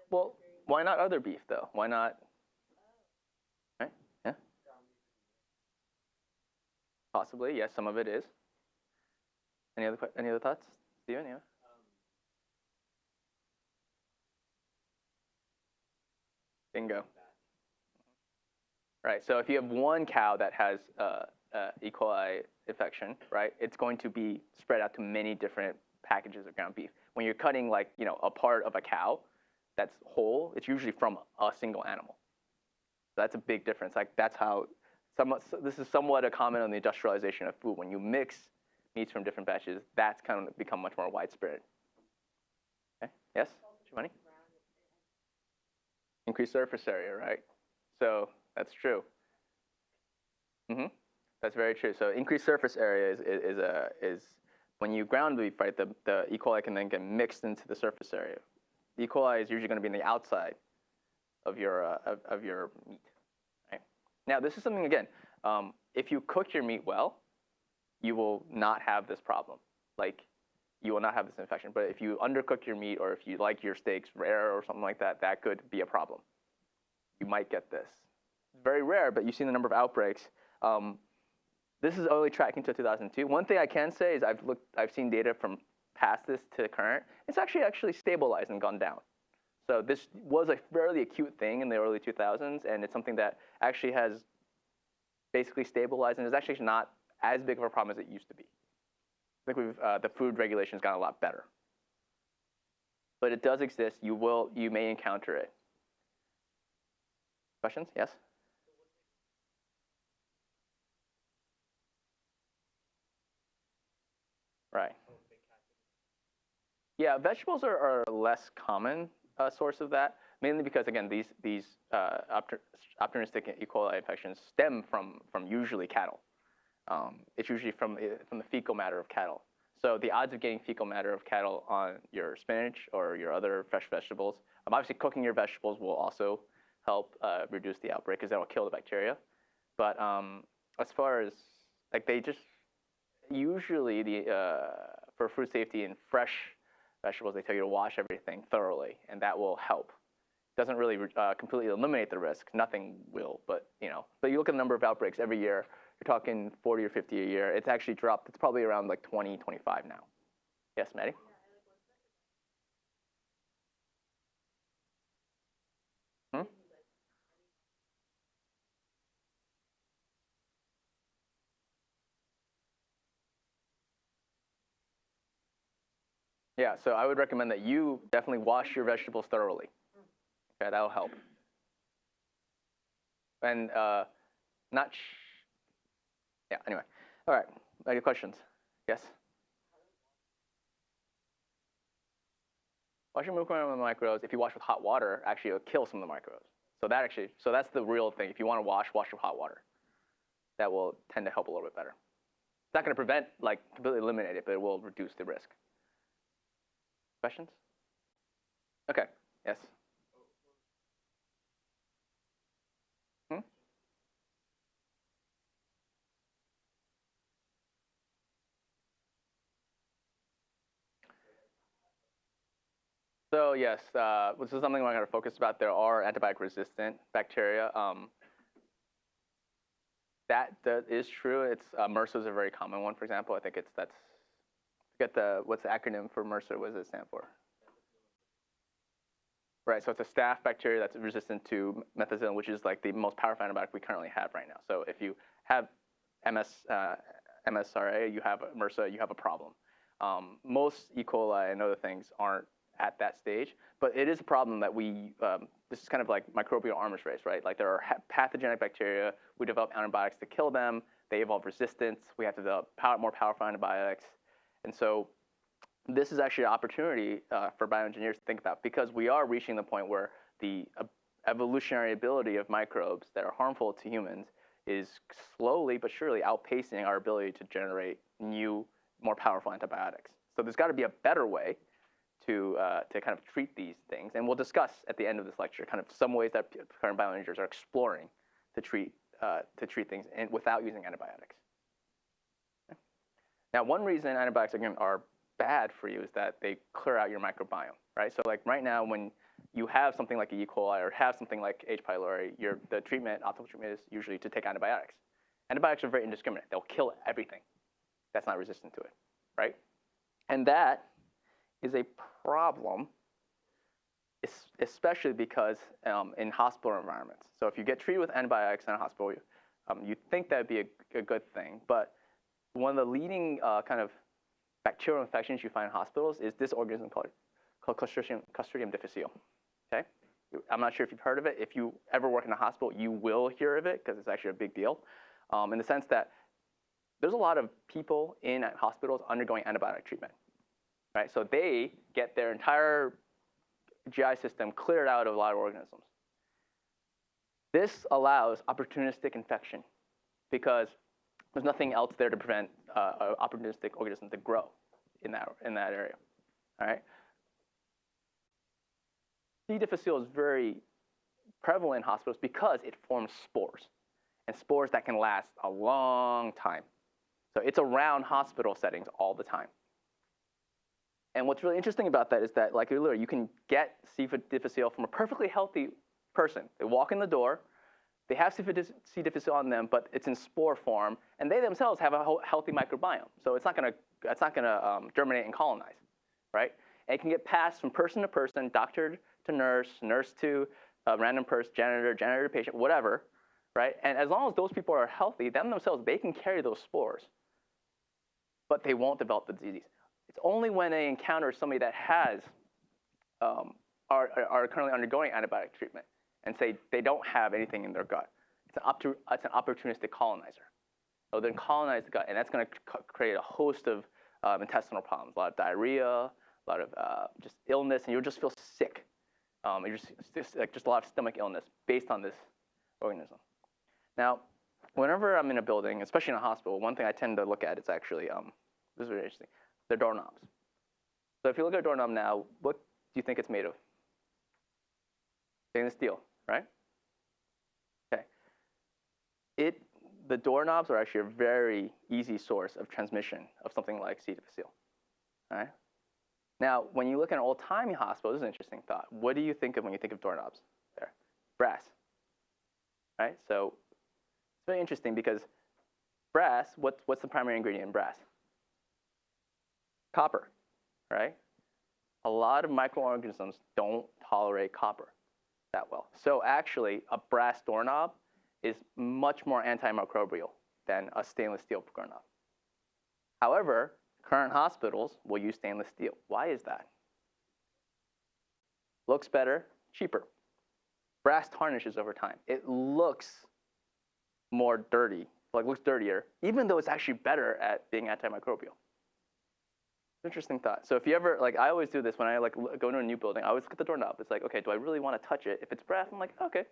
Well, why not other beef though? Why not? Right? Yeah. Possibly, yes. Some of it is. Any other any other thoughts, Steven? Yeah. Bingo. right? So if you have one cow that has uh, uh, E. coli infection, right, it's going to be spread out to many different packages of ground beef. When you're cutting like you know a part of a cow that's whole, it's usually from a single animal. So that's a big difference. Like that's how somewhat, this is somewhat a comment on the industrialization of food. When you mix meats from different batches, that's kind of become much more widespread. Okay. Yes, Giovanni? Increased surface area, right? So that's true. Mm-hmm. That's very true. So increased surface area is, is, is, a, is when you ground beef, right, the, the E. coli can then get mixed into the surface area. E. coli is usually going to be in the outside of your, uh, of, of your meat. Now, this is something, again, um, if you cook your meat well, you will not have this problem. Like, you will not have this infection. But if you undercook your meat or if you like your steaks rare or something like that, that could be a problem. You might get this. Very rare, but you've seen the number of outbreaks. Um, this is only tracking to 2002. One thing I can say is I've looked, I've seen data from past this to current. It's actually actually stabilized and gone down. So this was a fairly acute thing in the early 2000s, and it's something that actually has basically stabilized and is actually not as big of a problem as it used to be. I think we've, uh, the food regulations gotten a lot better. But it does exist. You will, you may encounter it. Questions? Yes? Right. Yeah, vegetables are, are less common uh, source of that, mainly because again, these these uh, opportunistic E. coli infections stem from from usually cattle. Um, it's usually from from the fecal matter of cattle. So the odds of getting fecal matter of cattle on your spinach or your other fresh vegetables, um, obviously cooking your vegetables will also help uh, reduce the outbreak because that will kill the bacteria. But um, as far as like they just usually the uh, for food safety and fresh vegetables, they tell you to wash everything thoroughly, and that will help. Doesn't really uh, completely eliminate the risk. Nothing will, but you know. But you look at the number of outbreaks every year. You're talking 40 or 50 a year. It's actually dropped. It's probably around like 20, 25 now. Yes, Maddie. Hmm? Yeah, so I would recommend that you definitely wash your vegetables thoroughly. Okay, that'll help. And uh, not, yeah, anyway. All right, any questions? Yes? Washing microbes, if you wash with hot water, actually it'll kill some of the microbes. So that actually, so that's the real thing. If you want to wash, wash with hot water. That will tend to help a little bit better. It's not going to prevent, like completely eliminate it, but it will reduce the risk. Questions? Okay, yes. Hmm? So yes, uh, this is something we're going to focus about. There are antibiotic-resistant bacteria. Um, that, that is true. It's uh, MRSA is a very common one, for example. I think it's that's Get the what's the acronym for MRSA? What does it stand for? Right, so it's a staph bacteria that's resistant to methicillin, which is like the most powerful antibiotic we currently have right now. So if you have MS, uh, MSRA, you have MRSA, you have a problem. Um, most E. coli and other things aren't at that stage, but it is a problem that we, um, this is kind of like microbial arms race, right? Like there are pathogenic bacteria, we develop antibiotics to kill them, they evolve resistance, we have to develop power, more powerful antibiotics, and so this is actually an opportunity uh, for bioengineers to think about because we are reaching the point where the uh, evolutionary ability of microbes that are harmful to humans is slowly but surely outpacing our ability to generate new, more powerful antibiotics. So there's got to be a better way to, uh, to kind of treat these things. And we'll discuss at the end of this lecture kind of some ways that current bioengineers are exploring to treat, uh, to treat things in, without using antibiotics. Now, one reason antibiotics again are bad for you is that they clear out your microbiome, right? So like right now, when you have something like E. coli or have something like H. pylori, your, the treatment, optimal treatment is usually to take antibiotics. Antibiotics are very indiscriminate. They'll kill everything that's not resistant to it, right? And that is a problem, especially because um, in hospital environments. So if you get treated with antibiotics in a hospital, you, um, you think that'd be a, a, good thing. But one of the leading uh, kind of bacterial infections you find in hospitals is this organism called, called Clostridium, Clostridium difficile. Okay, I'm not sure if you've heard of it. If you ever work in a hospital, you will hear of it because it's actually a big deal, um, in the sense that there's a lot of people in hospitals undergoing antibiotic treatment, right? So they get their entire GI system cleared out of a lot of organisms. This allows opportunistic infection because there's nothing else there to prevent uh, opportunistic organism to grow in that, in that area. All right? C. difficile is very prevalent in hospitals because it forms spores, and spores that can last a long time. So it's around hospital settings all the time. And what's really interesting about that is that, like earlier, you can get C. difficile from a perfectly healthy person. They walk in the door, they have C. difficile on them, but it's in spore form, and they themselves have a healthy microbiome. So it's not going to it's not going to um, germinate and colonize, right? And it can get passed from person to person, doctor to nurse, nurse to a random person, janitor, janitor to patient, whatever, right? And as long as those people are healthy, them themselves, they can carry those spores, but they won't develop the disease. It's only when they encounter somebody that has um, are, are currently undergoing antibiotic treatment and say they don't have anything in their gut. It's an, it's an opportunistic colonizer. So then colonize the gut, and that's going to create a host of um, intestinal problems, a lot of diarrhea, a lot of uh, just illness, and you'll just feel sick. Um, just, just, like just a lot of stomach illness based on this organism. Now, whenever I'm in a building, especially in a hospital, one thing I tend to look at is actually, um, this is very interesting, the doorknobs. So if you look at a doorknob now, what do you think it's made of? Stainless steel, right? Okay. It, the doorknobs are actually a very easy source of transmission of something like C. difficile. All right? Now, when you look at an old-timey hospital, this is an interesting thought. What do you think of when you think of doorknobs there? Brass, right? So it's very interesting because brass, what, what's the primary ingredient in brass? Copper, right? A lot of microorganisms don't tolerate copper that well. So actually, a brass doorknob is much more antimicrobial than a stainless steel doorknob. However, current hospitals will use stainless steel. Why is that? Looks better, cheaper. Brass tarnishes over time. It looks more dirty, like looks dirtier, even though it's actually better at being antimicrobial. Interesting thought. So if you ever like, I always do this when I like go into a new building. I always look at the doorknob. It's like, okay, do I really want to touch it? If it's brass, I'm like, okay,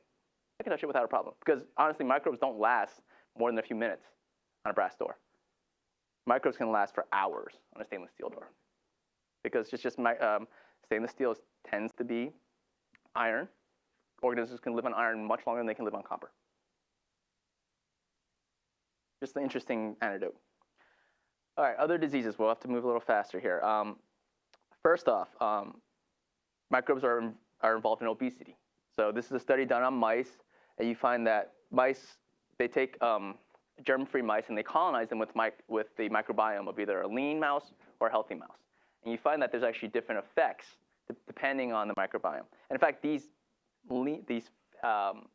I can touch it without a problem. Because honestly, microbes don't last more than a few minutes on a brass door. Microbes can last for hours on a stainless steel door, because it's just my, um, stainless steel tends to be iron. Organisms can live on iron much longer than they can live on copper. Just an interesting anecdote. All right, other diseases. We'll have to move a little faster here. Um, first off, um, microbes are, are involved in obesity. So this is a study done on mice, and you find that mice, they take um, germ-free mice and they colonize them with, with the microbiome of either a lean mouse or a healthy mouse. And you find that there's actually different effects depending on the microbiome. And in fact, these, these um,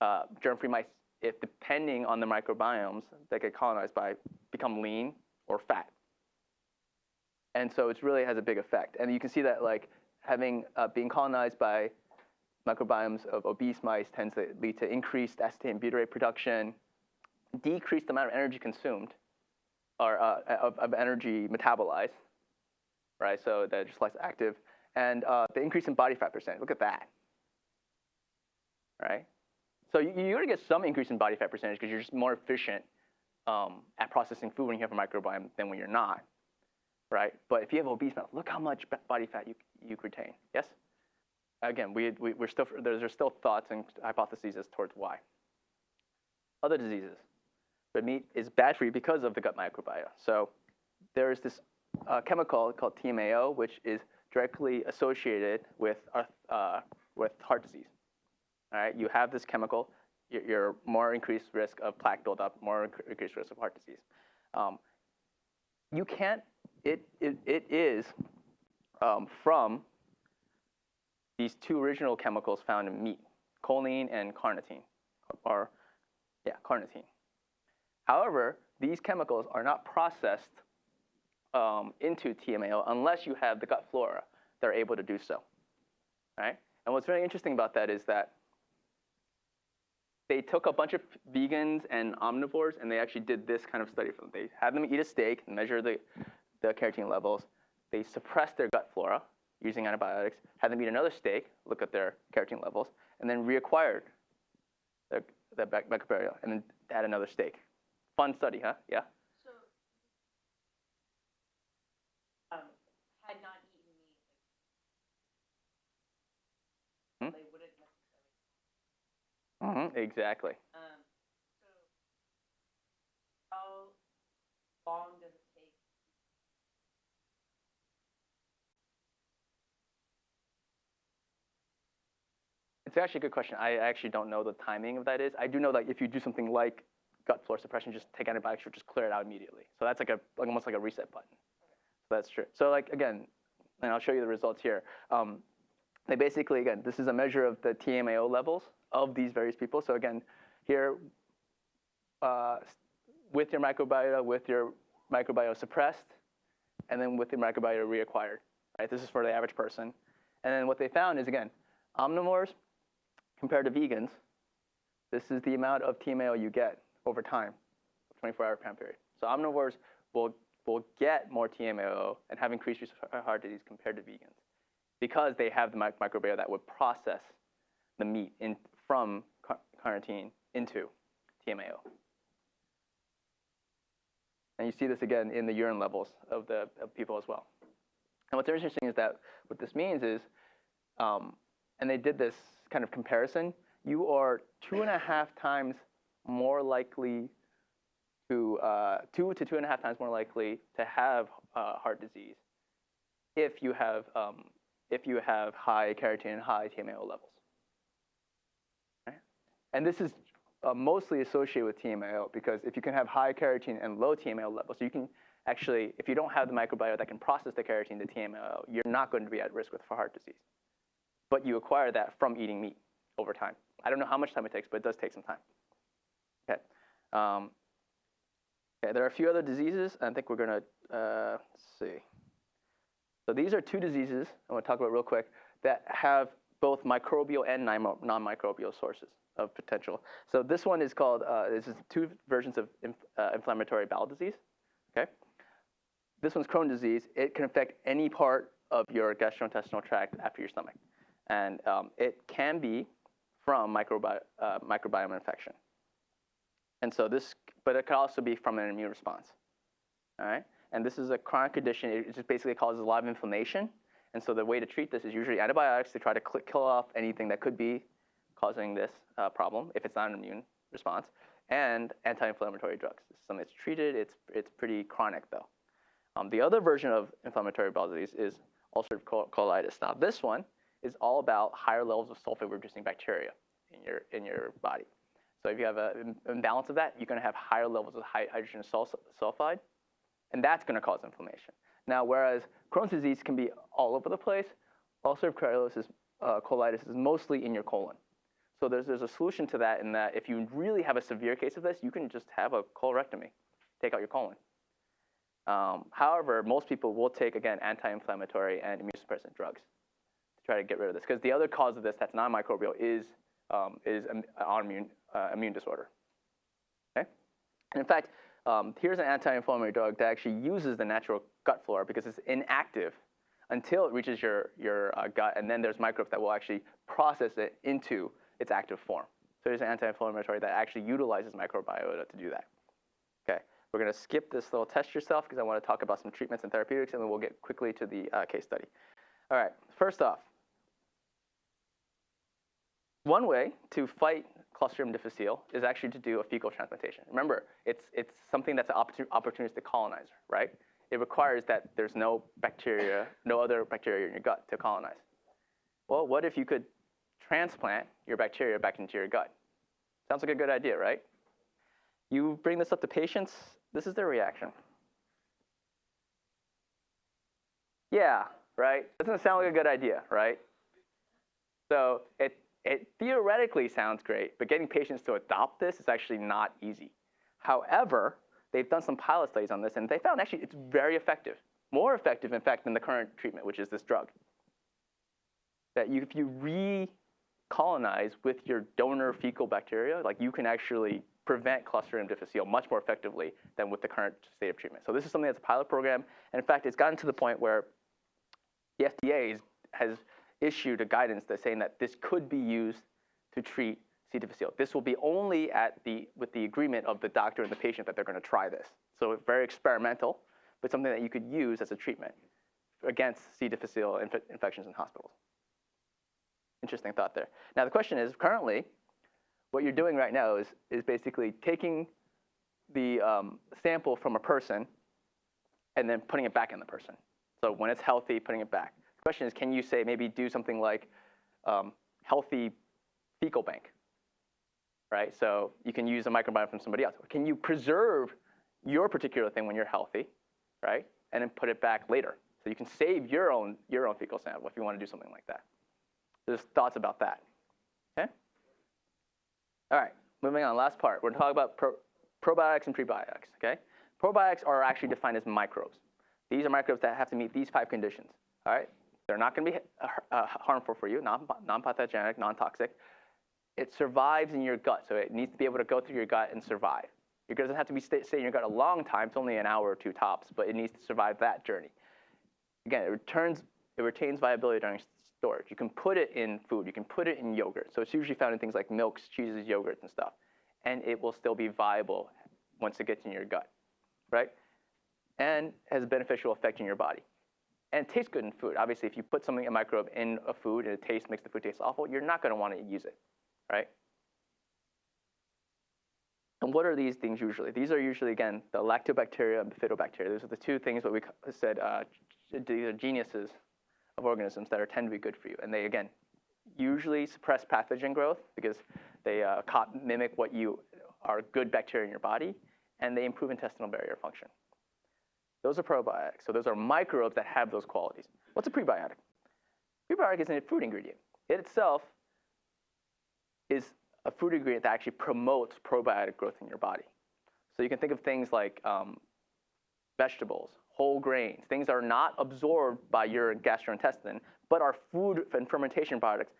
uh, germ-free mice if depending on the microbiomes that get colonized by become lean or fat. And so it really has a big effect. And you can see that like having uh, being colonized by microbiomes of obese mice tends to lead to increased acetate and butyrate production, decreased amount of energy consumed, or uh, of, of, energy metabolized, right? So they're just less active, and uh, the increase in body fat percent. Look at that, right? So you, you're going to get some increase in body fat percentage because you're just more efficient um, at processing food when you have a microbiome than when you're not, right? But if you have obese mouth, look how much body fat you, you retain. Yes? Again, we, we, are still, there's, still thoughts and hypotheses as towards why. Other diseases. Red meat is bad for you because of the gut microbiota. So there is this uh, chemical called TMAO, which is directly associated with, uh, with heart disease. All right, you have this chemical, you're more increased risk of plaque buildup, more increased risk of heart disease. Um, you can't, it, it, it is um, from these two original chemicals found in meat, choline and carnitine, or yeah, carnitine. However, these chemicals are not processed um, into TMAO unless you have the gut flora that are able to do so. Right? And what's very interesting about that is that they took a bunch of vegans and omnivores and they actually did this kind of study for them. They had them eat a steak, measure the, the carotene levels. They suppressed their gut flora using antibiotics, had them eat another steak, look at their carotene levels, and then reacquired their, their microbiota and then had another steak. Fun study, huh? Yeah? So, um, had not eaten meat, Hmm? like, they wouldn't necessarily. Mm-hmm, exactly. Um, so, how long does it take? It's actually a good question. I actually don't know the timing of that is. I do know that if you do something like gut flora suppression, just take antibiotics, you'll just clear it out immediately. So that's like a like almost like a reset button. So that's true. So like again, and I'll show you the results here. Um, they basically again, this is a measure of the TMAO levels of these various people. So again, here uh, with your microbiota, with your microbiota suppressed, and then with the microbiota reacquired. Right. This is for the average person. And then what they found is again, omnivores compared to vegans, this is the amount of TMAO you get over time, 24-hour time period. So omnivores will, will get more TMAO and have increased risk of heart disease compared to vegans because they have the microbiota that would process the meat in, from car- carnitine into TMAO. And you see this again in the urine levels of the of people as well. And what's interesting is that what this means is, um, and they did this kind of comparison, you are two and a half times more likely to, uh, two to two and a half times more likely to have uh, heart disease if you have, um, if you have high carotene and high TMAO levels. And this is uh, mostly associated with TMAO because if you can have high carotene and low TMAO levels, so you can actually, if you don't have the microbiota that can process the carotene to TMAO, you're not going to be at risk with heart disease. But you acquire that from eating meat over time. I don't know how much time it takes, but it does take some time. Okay. Um, okay there are a few other diseases. I think we're going to uh, see. So these are two diseases I want to talk about real quick that have both microbial and non-microbial sources of potential. So this one is called, uh, this is two versions of inf uh, inflammatory bowel disease. Okay. This one's Crohn's disease. It can affect any part of your gastrointestinal tract after your stomach. And um, it can be from microbi uh, microbiome infection. And so this, but it could also be from an immune response. All right? And this is a chronic condition. It just basically causes a lot of inflammation. And so the way to treat this is usually antibiotics to try to kill off anything that could be causing this uh, problem if it's not an immune response, and anti-inflammatory drugs. Is something treated. It's, it's pretty chronic, though. Um, the other version of inflammatory bowel disease is ulcerative colitis. Now, this one is all about higher levels of sulfate-reducing bacteria in your, in your body. So if you have an imbalance of that, you're going to have higher levels of hydrogen sulfide, and that's going to cause inflammation. Now, whereas Crohn's disease can be all over the place, ulcerative colitis, uh, colitis is mostly in your colon. So there's, there's a solution to that in that if you really have a severe case of this, you can just have a colorectomy, take out your colon. Um, however, most people will take, again, anti-inflammatory and immunosuppressant drugs to try to get rid of this. Because the other cause of this that's non-microbial is, um, is an autoimmune uh, immune disorder. Okay? And in fact, um, here's an anti-inflammatory drug that actually uses the natural gut flora because it's inactive until it reaches your, your uh, gut, and then there's microbes that will actually process it into its active form. So there's an anti-inflammatory that actually utilizes microbiota to do that. Okay, we're going to skip this little test yourself because I want to talk about some treatments and therapeutics, and then we'll get quickly to the uh, case study. All right, first off, one way to fight Clostridium difficile is actually to do a fecal transplantation. Remember, it's, it's something that's an opportunistic colonizer, right? It requires that there's no bacteria, no other bacteria in your gut to colonize. Well, what if you could transplant your bacteria back into your gut? Sounds like a good idea, right? You bring this up to patients, this is their reaction. Yeah, right? Doesn't sound like a good idea, right? So it, it theoretically sounds great, but getting patients to adopt this is actually not easy. However, they've done some pilot studies on this, and they found actually it's very effective, more effective, in fact, than the current treatment, which is this drug. That you, if you recolonize with your donor fecal bacteria, like you can actually prevent Clostridium difficile much more effectively than with the current state of treatment. So this is something that's a pilot program, and in fact, it's gotten to the point where the FDA is, has issued a guidance that's saying that this could be used to treat C. difficile. This will be only at the, with the agreement of the doctor and the patient that they're going to try this. So very experimental, but something that you could use as a treatment against C. difficile inf- infections in hospitals. Interesting thought there. Now the question is, currently, what you're doing right now is, is basically taking the um, sample from a person and then putting it back in the person. So when it's healthy, putting it back. Question is, can you say maybe do something like um, healthy fecal bank, right? So you can use a microbiome from somebody else. Can you preserve your particular thing when you're healthy, right? And then put it back later. So you can save your own, your own fecal sample if you want to do something like that. There's thoughts about that, okay? All right, moving on, last part. We're talking about pro- probiotics and prebiotics, okay? Probiotics are actually defined as microbes. These are microbes that have to meet these five conditions, all right? They're not going to be uh, uh, harmful for you, non- non-pathogenic, non-toxic. It survives in your gut, so it needs to be able to go through your gut and survive. It doesn't have to be stay, stay in your gut a long time. It's only an hour or two tops, but it needs to survive that journey. Again, it returns, it retains viability during storage. You can put it in food. You can put it in yogurt. So it's usually found in things like milks, cheeses, yogurts, and stuff. And it will still be viable once it gets in your gut, right? And has a beneficial effect in your body. And it tastes good in food. Obviously, if you put something, a microbe in a food and it tastes, makes the food taste awful, you're not going to want to use it, right? And what are these things usually? These are usually, again, the lactobacteria and bifidobacteria. Those are the two things that we said uh, these are genuses of organisms that are tend to be good for you. And they, again, usually suppress pathogen growth because they uh, mimic what you are good bacteria in your body, and they improve intestinal barrier function. Those are probiotics. So those are microbes that have those qualities. What's a prebiotic? Prebiotic is a food ingredient. It itself is a food ingredient that actually promotes probiotic growth in your body. So you can think of things like um, vegetables, whole grains, things that are not absorbed by your gastrointestine, but are food and fermentation products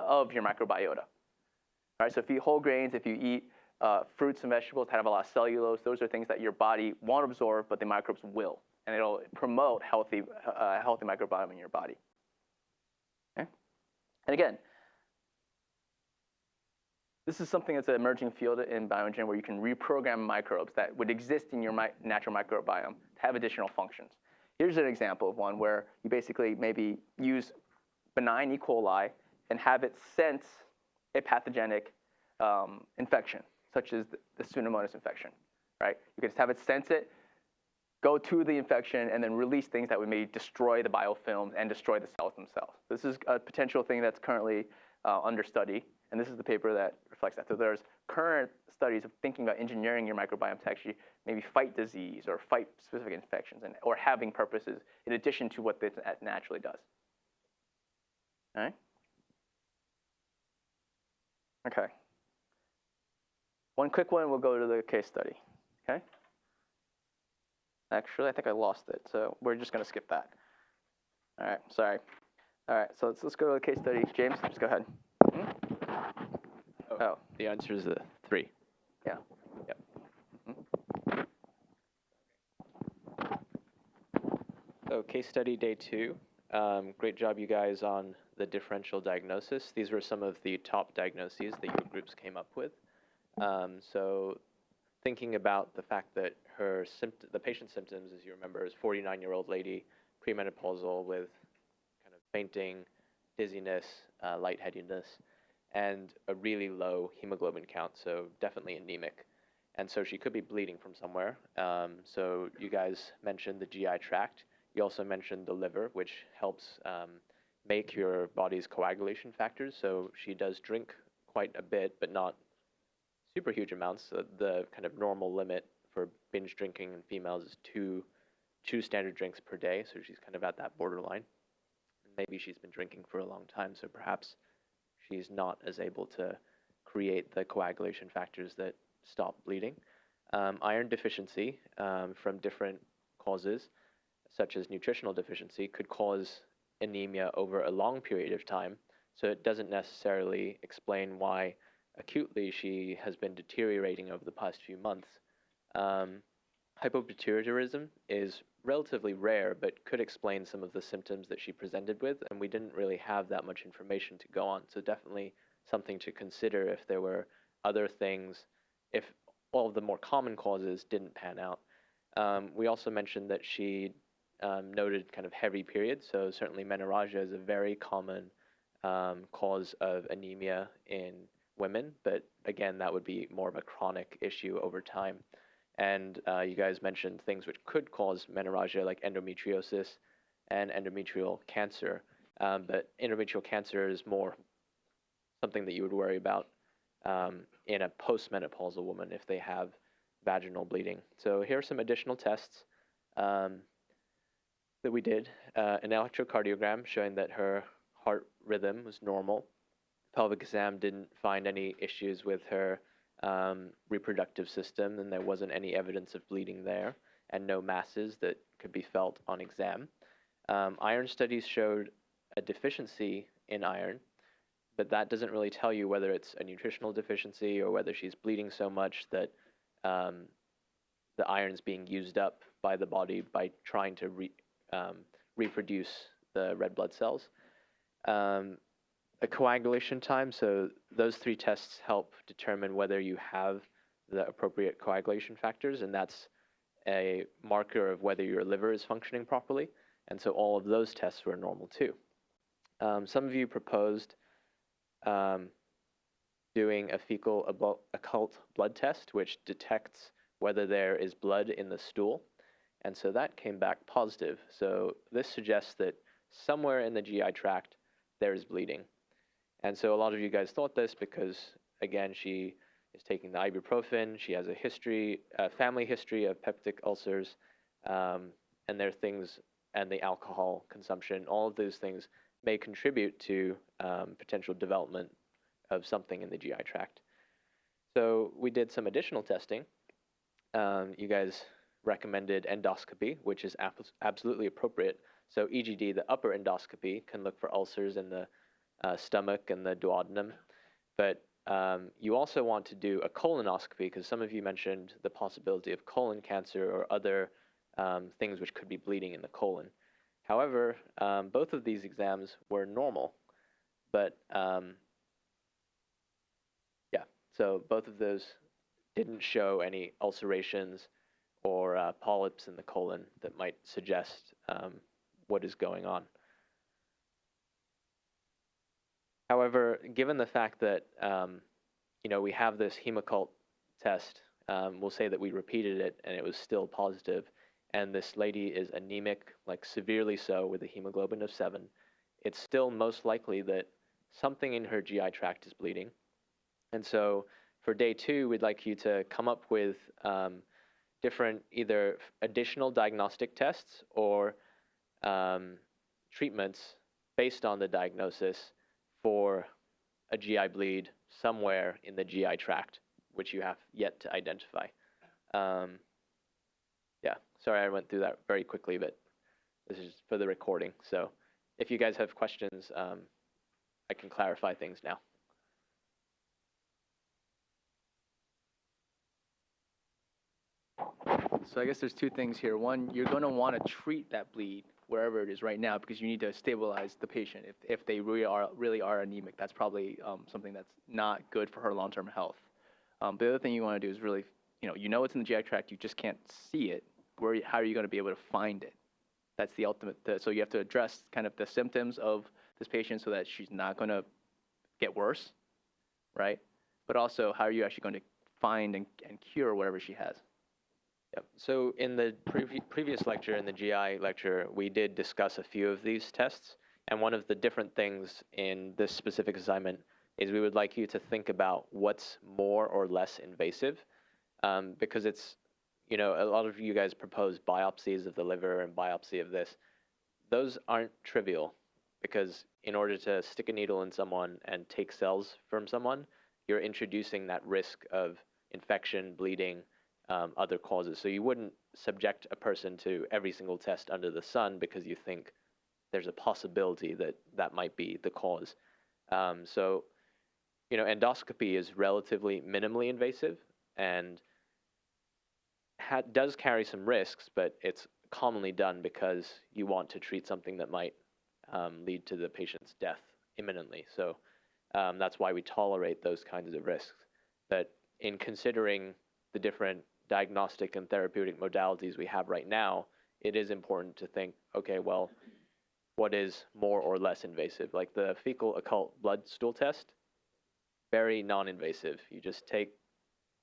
of your microbiota. All right, so if you eat whole grains, if you eat uh, fruits and vegetables that have a lot of cellulose, those are things that your body won't absorb, but the microbes will, and it'll promote healthy, uh, healthy microbiome in your body. Okay? And again, this is something that's an emerging field in bioengineering where you can reprogram microbes that would exist in your mi natural microbiome to have additional functions. Here's an example of one where you basically maybe use benign E. coli and have it sense a pathogenic um, infection, such as the, Pseudomonas infection, right? You can just have it sense it, go to the infection, and then release things that would maybe destroy the biofilms and destroy the cells themselves. This is a potential thing that's currently uh, under study, and this is the paper that reflects that. So there's current studies of thinking about engineering your microbiome to actually maybe fight disease or fight specific infections and, or having purposes in addition to what it naturally does. All right? Okay. One quick one, we'll go to the case study, okay? Actually, I think I lost it, so we're just gonna skip that. All right, sorry. All right, so let's, let's go to the case study. James, just go ahead. Hmm? Oh, The answer is the three. yeah. Yep. So case study day two. Um, great job, you guys, on the differential diagnosis. These were some of the top diagnoses that your groups came up with. Um, so thinking about the fact that her sympt- the patient's symptoms, as you remember, is 49-year-old lady, premenopausal with kind of fainting, dizziness, uh, lightheadedness, and a really low hemoglobin count, so definitely anemic. And so she could be bleeding from somewhere. Um, so you guys mentioned the GI tract. You also mentioned the liver, which helps um, make your body's coagulation factors. So she does drink quite a bit, but not super huge amounts. So the kind of normal limit for binge drinking in females is two, two standard drinks per day. So she's kind of at that borderline. Maybe she's been drinking for a long time, so perhaps she's not as able to create the coagulation factors that stop bleeding. Um, iron deficiency um, from different causes, such as nutritional deficiency, could cause anemia over a long period of time. So it doesn't necessarily explain why acutely she has been deteriorating over the past few months. Um, hypopituitarism is relatively rare, but could explain some of the symptoms that she presented with, and we didn't really have that much information to go on. So definitely something to consider if there were other things, if all of the more common causes didn't pan out. Um, we also mentioned that she um, noted kind of heavy periods, so certainly menorrhagia is a very common um, cause of anemia in women, but again, that would be more of a chronic issue over time. And uh, you guys mentioned things which could cause menorrhagia, like endometriosis and endometrial cancer. Um, but endometrial cancer is more something that you would worry about um, in a postmenopausal woman if they have vaginal bleeding. So here are some additional tests um, that we did. Uh, an electrocardiogram showing that her heart rhythm was normal. Pelvic exam didn't find any issues with her um, reproductive system, and there wasn't any evidence of bleeding there, and no masses that could be felt on exam. Um, iron studies showed a deficiency in iron, but that doesn't really tell you whether it's a nutritional deficiency or whether she's bleeding so much that um, the iron's being used up by the body by trying to re, um, reproduce the red blood cells. A coagulation time, so those three tests help determine whether you have the appropriate coagulation factors, and that's a marker of whether your liver is functioning properly. And so all of those tests were normal too. Um, some of you proposed um, doing a fecal occult blood test, which detects whether there is blood in the stool. And so that came back positive. So this suggests that somewhere in the GI tract there is bleeding. And so a lot of you guys thought this because, again, she is taking the ibuprofen. She has a history, a family history of peptic ulcers, um, and there are things, and the alcohol consumption. All of those things may contribute to um, potential development of something in the GI tract. So we did some additional testing. Um, you guys recommended endoscopy, which is absolutely appropriate. So EGD, the upper endoscopy, can look for ulcers in the uh, stomach and the duodenum. But um, you also want to do a colonoscopy because some of you mentioned the possibility of colon cancer or other um, things which could be bleeding in the colon. However, um, both of these exams were normal, but um, yeah, so both of those didn't show any ulcerations or uh, polyps in the colon that might suggest um, what is going on. However, given the fact that um, you know we have this hemoccult test, um, we'll say that we repeated it and it was still positive, and this lady is anemic, like severely so, with a hemoglobin of seven. It's still most likely that something in her GI tract is bleeding, and so for day two, we'd like you to come up with um, different either additional diagnostic tests or um, treatments based on the diagnosis for a GI bleed somewhere in the GI tract, which you have yet to identify. Um, yeah, sorry I went through that very quickly, but this is for the recording. So if you guys have questions, um, I can clarify things now. So I guess there's two things here. One, you're going to want to treat that bleed wherever it is right now because you need to stabilize the patient. If, if they really are really are anemic, that's probably um, something that's not good for her long-term health. Um, the other thing you want to do is really, you know, you know it's in the GI tract, you just can't see it. Where, how are you going to be able to find it? That's the ultimate. so you have to address kind of the symptoms of this patient so that she's not going to get worse, right? But also, how are you actually going to find and, and cure whatever she has? Yep. So in the previ previous lecture, in the GI lecture, we did discuss a few of these tests. And one of the different things in this specific assignment is we would like you to think about what's more or less invasive. Um, because it's, you know, a lot of you guys propose biopsies of the liver and biopsy of this. Those aren't trivial. because in order to stick a needle in someone and take cells from someone, you're introducing that risk of infection, bleeding, um, other causes. So you wouldn't subject a person to every single test under the sun because you think there's a possibility that that might be the cause. Um, so, you know, endoscopy is relatively minimally invasive and ha- does carry some risks, but it's commonly done because you want to treat something that might um, lead to the patient's death imminently. So um, that's why we tolerate those kinds of risks. But in considering the different diagnostic and therapeutic modalities we have right now, it is important to think, okay, well, what is more or less invasive? Like the fecal occult blood stool test, very non-invasive. You just take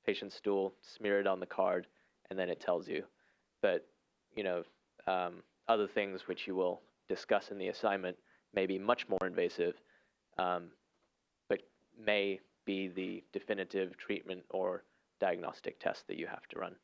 patient's stool, smear it on the card, and then it tells you. But you know, um, other things which you will discuss in the assignment may be much more invasive, um, but may be the definitive treatment or diagnostic test that you have to run.